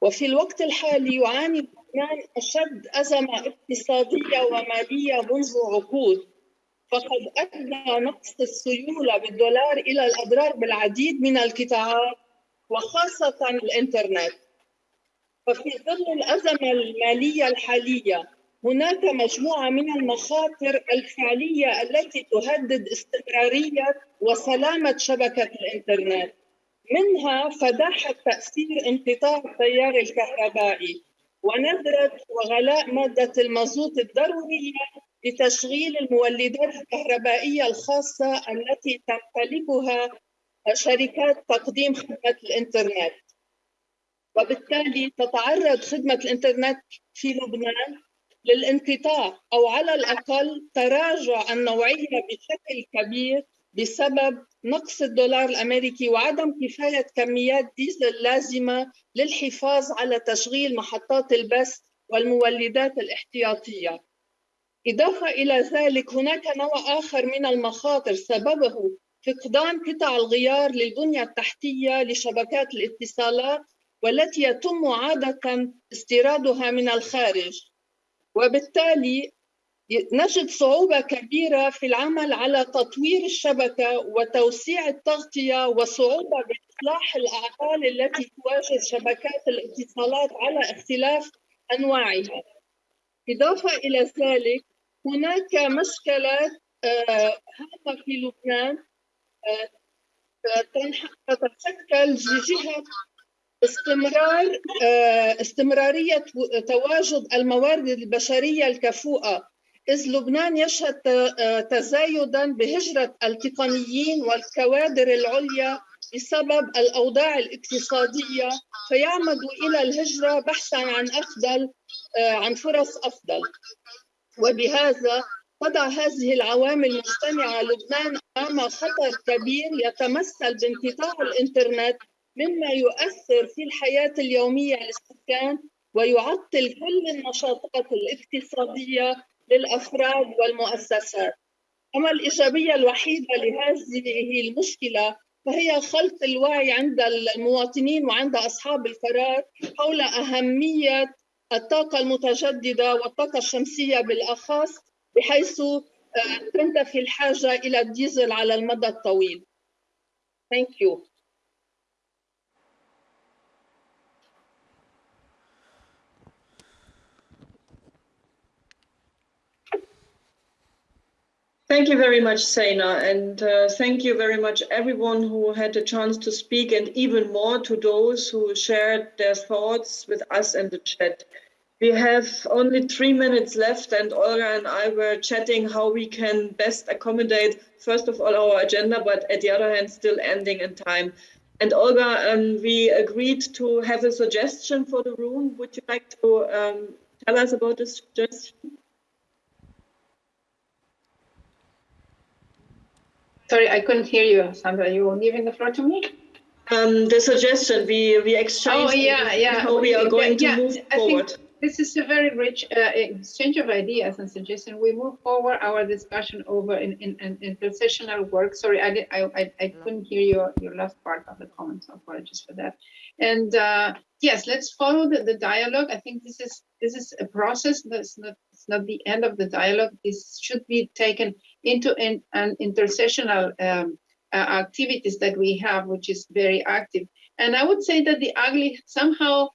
Speaker 34: وفي الوقت الحالي يعاني لبنان أشد أزمة اقتصادية ومالية منذ عقود. فقد أدى نقص السيولة بالدولار إلى الأضرار بالعديد من القطاعات وخاصة الإنترنت. ففي ظل الأزمة المالية الحالية هناك مجموعة من المخاطر الفعلية التي تهدد استمرارية وسلامة شبكة الإنترنت. منها فداحة تأثير انقطاع التيار الكهربائي ونذرة وغلاء مادة المازوت الضرورية لتشغيل المولدات الكهربائية الخاصة التي تمتلكها شركات تقديم خدمة الإنترنت. وبالتالي تتعرض خدمة الإنترنت في لبنان للانقطاع أو على الأقل تراجع النوعية بشكل كبير بسبب نقص الدولار الأمريكي وعدم كفاية كميات ديزل لازمة للحفاظ على تشغيل محطات البث والمولدات الاحتياطية. إضافة إلى ذلك هناك نوع آخر من المخاطر سببه فقدان قطع الغيار للبنية التحتية لشبكات الاتصالات والتي يتم عادة استيرادها من الخارج. وبالتالي نجد صعوبة كبيرة في العمل على تطوير الشبكة وتوسيع التغطية وصعوبة بإصلاح الأعطال التي تواجه شبكات الاتصالات على اختلاف أنواعها. إضافة إلى ذلك هناك مشكلات هامة في لبنان تتشكل بجهة استمرار استمرارية تواجد الموارد البشرية الكفؤة. إذ لبنان يشهد تزايدا بهجرة التقنيين والكوادر العليا بسبب الأوضاع الاقتصادية فيعمد إلى الهجرة بحثا عن أفضل عن فرص أفضل. وبهذا تضع هذه العوامل مجتمعة لبنان أمام خطر كبير يتمثل بانقطاع الإنترنت مما يؤثر في الحياة اليومية للسكان ويعطل كل النشاطات الاقتصادية للأفراد والمؤسسات أما الإيجابية الوحيدة لهذه المشكلة فهي خلق الوعي عند المواطنين وعند أصحاب القرار حول أهمية الطاقة المتجددة والطاقة الشمسية بالأخص بحيث تنتفي الحاجة إلى الديزل على المدى الطويل. Thank you.
Speaker 4: Thank you very much, Sena, and uh, thank you very much everyone who had the chance to speak and even more to those who shared their thoughts with us in the chat. We have only three minutes left and Olga and I were chatting how we can best accommodate, first of all, our agenda, but at the other hand, still ending in time. And Olga, um, we agreed to have a suggestion for the room. Would you like to um, tell us about this suggestion?
Speaker 3: Sorry, I couldn't hear you, Sandra. You were giving the floor to me?
Speaker 4: Um, the suggestion we we exchanged
Speaker 3: Oh yeah, yeah.
Speaker 4: how we are going
Speaker 3: yeah,
Speaker 4: to move
Speaker 3: I
Speaker 4: forward.
Speaker 3: Think this is a very rich uh, exchange of ideas and suggestions. We move forward our discussion over in in, in, in processional work. Sorry, I, did, I I I couldn't hear your your last part of the comment. So apologies for that. And uh, yes, let's follow the, the dialogue. I think this is this is a process. That's not it's not the end of the dialogue. This should be taken into in, an intersessional um, uh, activities that we have, which is very active. And I would say that the ugly somehow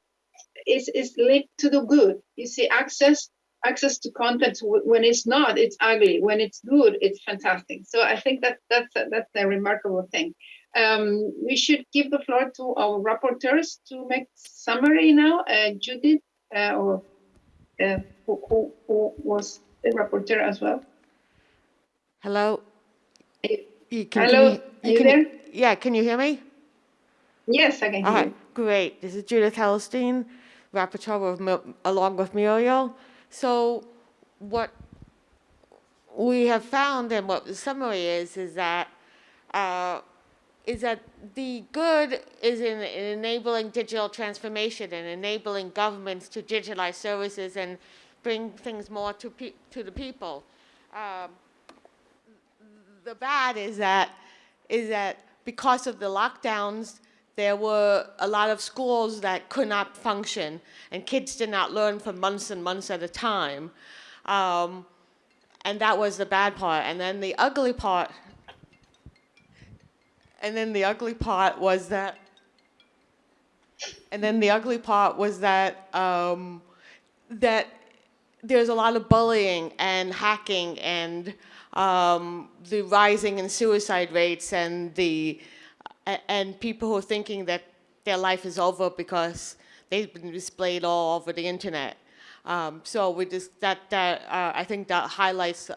Speaker 3: is, is linked to the good. You see, access access to content when it's not, it's ugly. When it's good, it's fantastic. So I think that that's a, that's a remarkable thing. Um, we should give the floor to our rapporteurs to make summary now. Uh, Judith, uh, or uh, who, who, who was the rapporteur as well.
Speaker 35: Hello.
Speaker 3: You,
Speaker 35: can,
Speaker 3: Hello,
Speaker 35: can
Speaker 3: are you
Speaker 35: can
Speaker 3: there?
Speaker 35: Yeah, can you hear me?
Speaker 3: Yes, I can hear
Speaker 35: All
Speaker 3: you.
Speaker 35: great. This is Judith Hellerstein, rapporteur of, along with Muriel. So what we have found and what the summary is, is that uh, is that the good is in, in enabling digital transformation and enabling governments to digitalize services and bring things more to, pe- to the people. Um, the bad is that is that because of the lockdowns, there were a lot of schools that could not function, and kids did not learn for months and months at a time. Um, and that was the bad part. And then the ugly part, and then the ugly part was that, and then the ugly part was that um, that there's a lot of bullying and hacking and um, the rising in suicide rates and the and people who are thinking that their life is over because they've been displayed all over the internet. Um, so we just that that uh, I think that highlights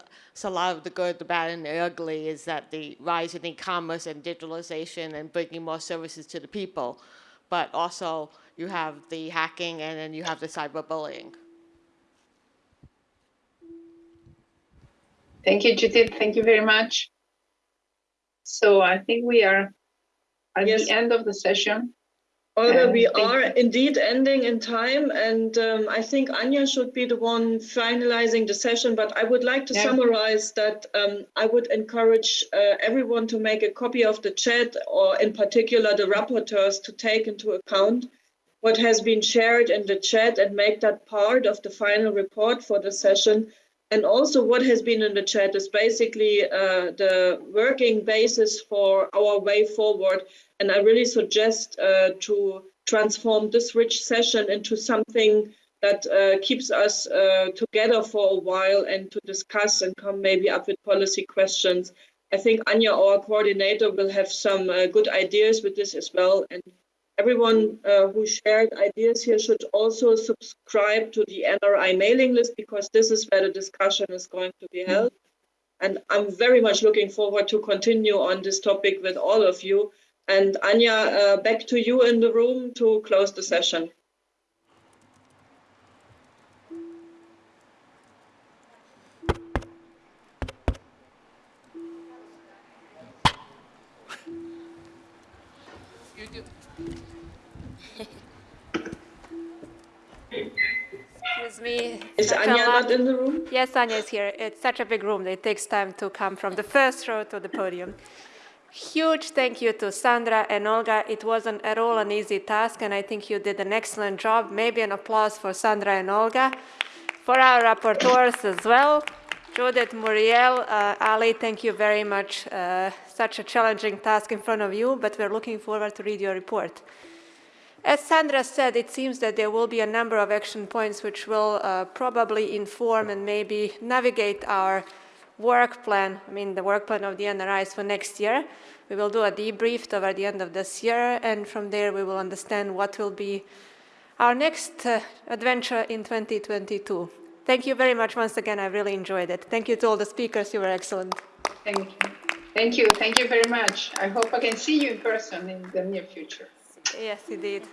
Speaker 35: a lot of the good, the bad, and the ugly is that the rise in e-commerce and digitalization and bringing more services to the people, but also you have the hacking and then you have the cyberbullying.
Speaker 3: Thank you, Judith. Thank you very much. So I think we are at
Speaker 4: Yes.
Speaker 3: the end of the session.
Speaker 4: Olga,
Speaker 3: Um,
Speaker 4: we are indeed ending in time, and um, I think Anja should be the one finalizing the session. But I would like to
Speaker 3: Yeah.
Speaker 4: summarize that um, I would encourage uh, everyone to make a copy of the chat, or in particular the rapporteurs, to take into account what has been shared in the chat and make that part of the final report for the session. And also, what has been in the chat is basically uh, the working basis for our way forward. And I really suggest uh, to transform this rich session into something that uh, keeps us uh, together for a while and to discuss and come maybe up with policy questions. I think Anja, our coordinator, will have some uh, good ideas with this as well. And everyone uh, who shared ideas here should also subscribe to the NRI mailing list because this is where the discussion is going to be held. And I'm very much looking forward to continue on this topic with all of you. And Anja, uh, back to you in the room to close the session.
Speaker 36: Me.
Speaker 4: Is
Speaker 36: Anja
Speaker 4: not in the room?
Speaker 36: Yes, Anja is here. It's such a big room. It takes time to come from the first row to the podium. Huge thank you to Sandra and Olga. It wasn't at all an easy task, and I think you did an excellent job. Maybe an applause for Sandra and Olga. For our rapporteurs as well, Judith, Muriel, uh, Ali, thank you very much. Uh, such a challenging task in front of you, but we're looking forward to read your report. As Sandra said, it seems that there will be a number of action points which will uh, probably inform and maybe navigate our work plan, I mean the work plan of the NRIs for next year. We will do a debrief over the end of this year, and from there we will understand what will be our next uh, adventure in 2022. Thank you very much once again. I really enjoyed it. Thank you to all the speakers. You were excellent.
Speaker 3: Thank you. Thank you. Thank you very much. I hope I can see you in person in the near future.
Speaker 36: Yes, indeed.